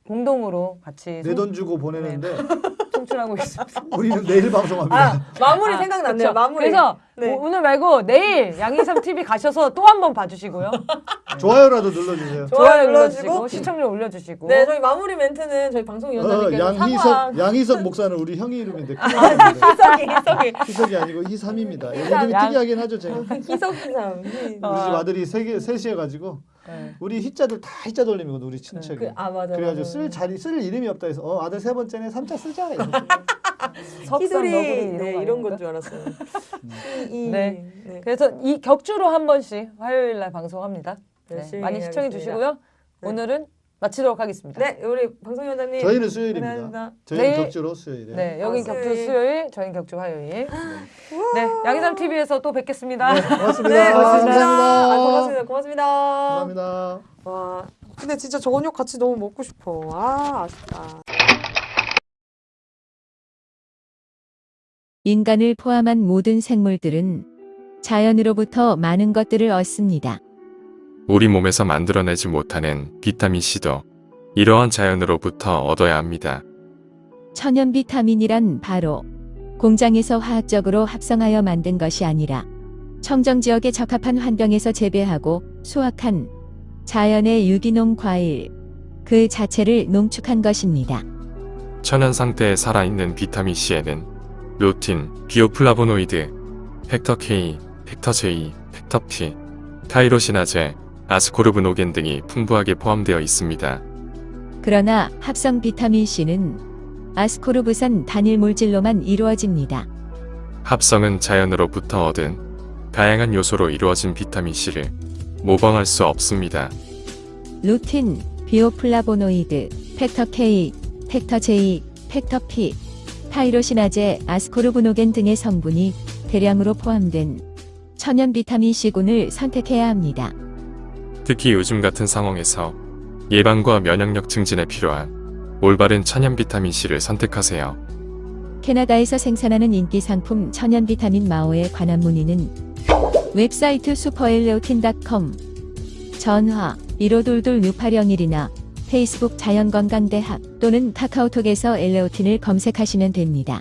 공동으로 같이 내 돈 주고 보내는데 송출하고 있습니다. 우리는 내일 방송합니다. 아 마무리 아, 생각났네요. 그쵸. 마무리. 그래서 네. 오- 오늘 말고 내일 양희삼 TV 가셔서 또 한 번 봐주시고요. 좋아요라도 눌러주세요. 좋아요 눌러주시고. 시청률 올려주시고. 네 저희 마무리 멘트는 저희 어, 방송위원장님께서 양희석 사과. 양희석 목사는 우리 형이 이름인데 났는데. 희석이 희석이 희석이 아니고 희삼입니다. 이름이 양- 특이하긴 하죠 제가. 우리 희석 희삼. 집 아들이 세개 셋이 해가지고 네. 우리 희자들 다 희자 돌림이거든 우리 친척이. 그, 아 맞아. 그래가지고 맞아. 쓸 자리 쓸 이름이 없다 해서 어 아들 세 번째네 삼자 쓰자. 희돌이 네, 이런, 건 줄 알았어요. 이, 이, 네. 네. 그래서 이 격주로 한 번씩 화요일 날 방송합니다. 네, 많이 시청해. 주시고요. 네. 오늘은 마치도록 하겠습니다. 네, 우리 방송위원장님. 저희는 수요일입니다. 감사합니다. 저희는 내일- 격주로 수요일에. 네, 여긴 아, 격주 수요일. 수요일, 저희는 격주 화요일. 네, 양희삼 TV에서 또 뵙겠습니다. 네, 고맙습니다. 네, 고맙습니다. 감사합니다. 아, 고맙습니다. 고맙습니다. 감사합니다. 와, 근데 진짜 저녁 같이 너무 먹고 싶어. 아, 아쉽다. 인간을 포함한 모든 생물들은 자연으로부터 많은 것들을 얻습니다. 우리 몸에서 만들어내지 못하는 비타민C도 이러한 자연으로부터 얻어야 합니다. 천연 비타민이란 바로 공장에서 화학적으로 합성하여 만든 것이 아니라 청정 지역에 적합한 환경에서 재배하고 수확한 자연의 유기농 과일 그 자체를 농축한 것입니다. 천연 상태에 살아있는 비타민C에는 루틴, 비오플라보노이드, factor K, factor J, factor P, 타이로시나제, 아스코르브노겐 등이 풍부하게 포함되어 있습니다. 그러나 합성 비타민 C는 아스코르브산 단일 물질로만 이루어집니다. 합성은 자연으로부터 얻은 다양한 요소로 이루어진 비타민C를 모방할 수 없습니다. 루틴, 비오플라보노이드, factor K, factor J, factor P, 타이로시나제, 아스코르브노겐 등의 성분이 대량으로 포함된 천연 비타민 C군을 선택해야 합니다. 특히 요즘 같은 상황에서 예방과 면역력 증진에 필요한 올바른 천연 비타민C를 선택하세요. 캐나다에서 생산하는 인기 상품 천연 비타민 마오에 관한 문의는 웹사이트 슈퍼엘레오틴.com 전화 1522-6801이나 페이스북 자연건강대학 또는 카카오톡에서 엘레오틴을 검색하시면 됩니다.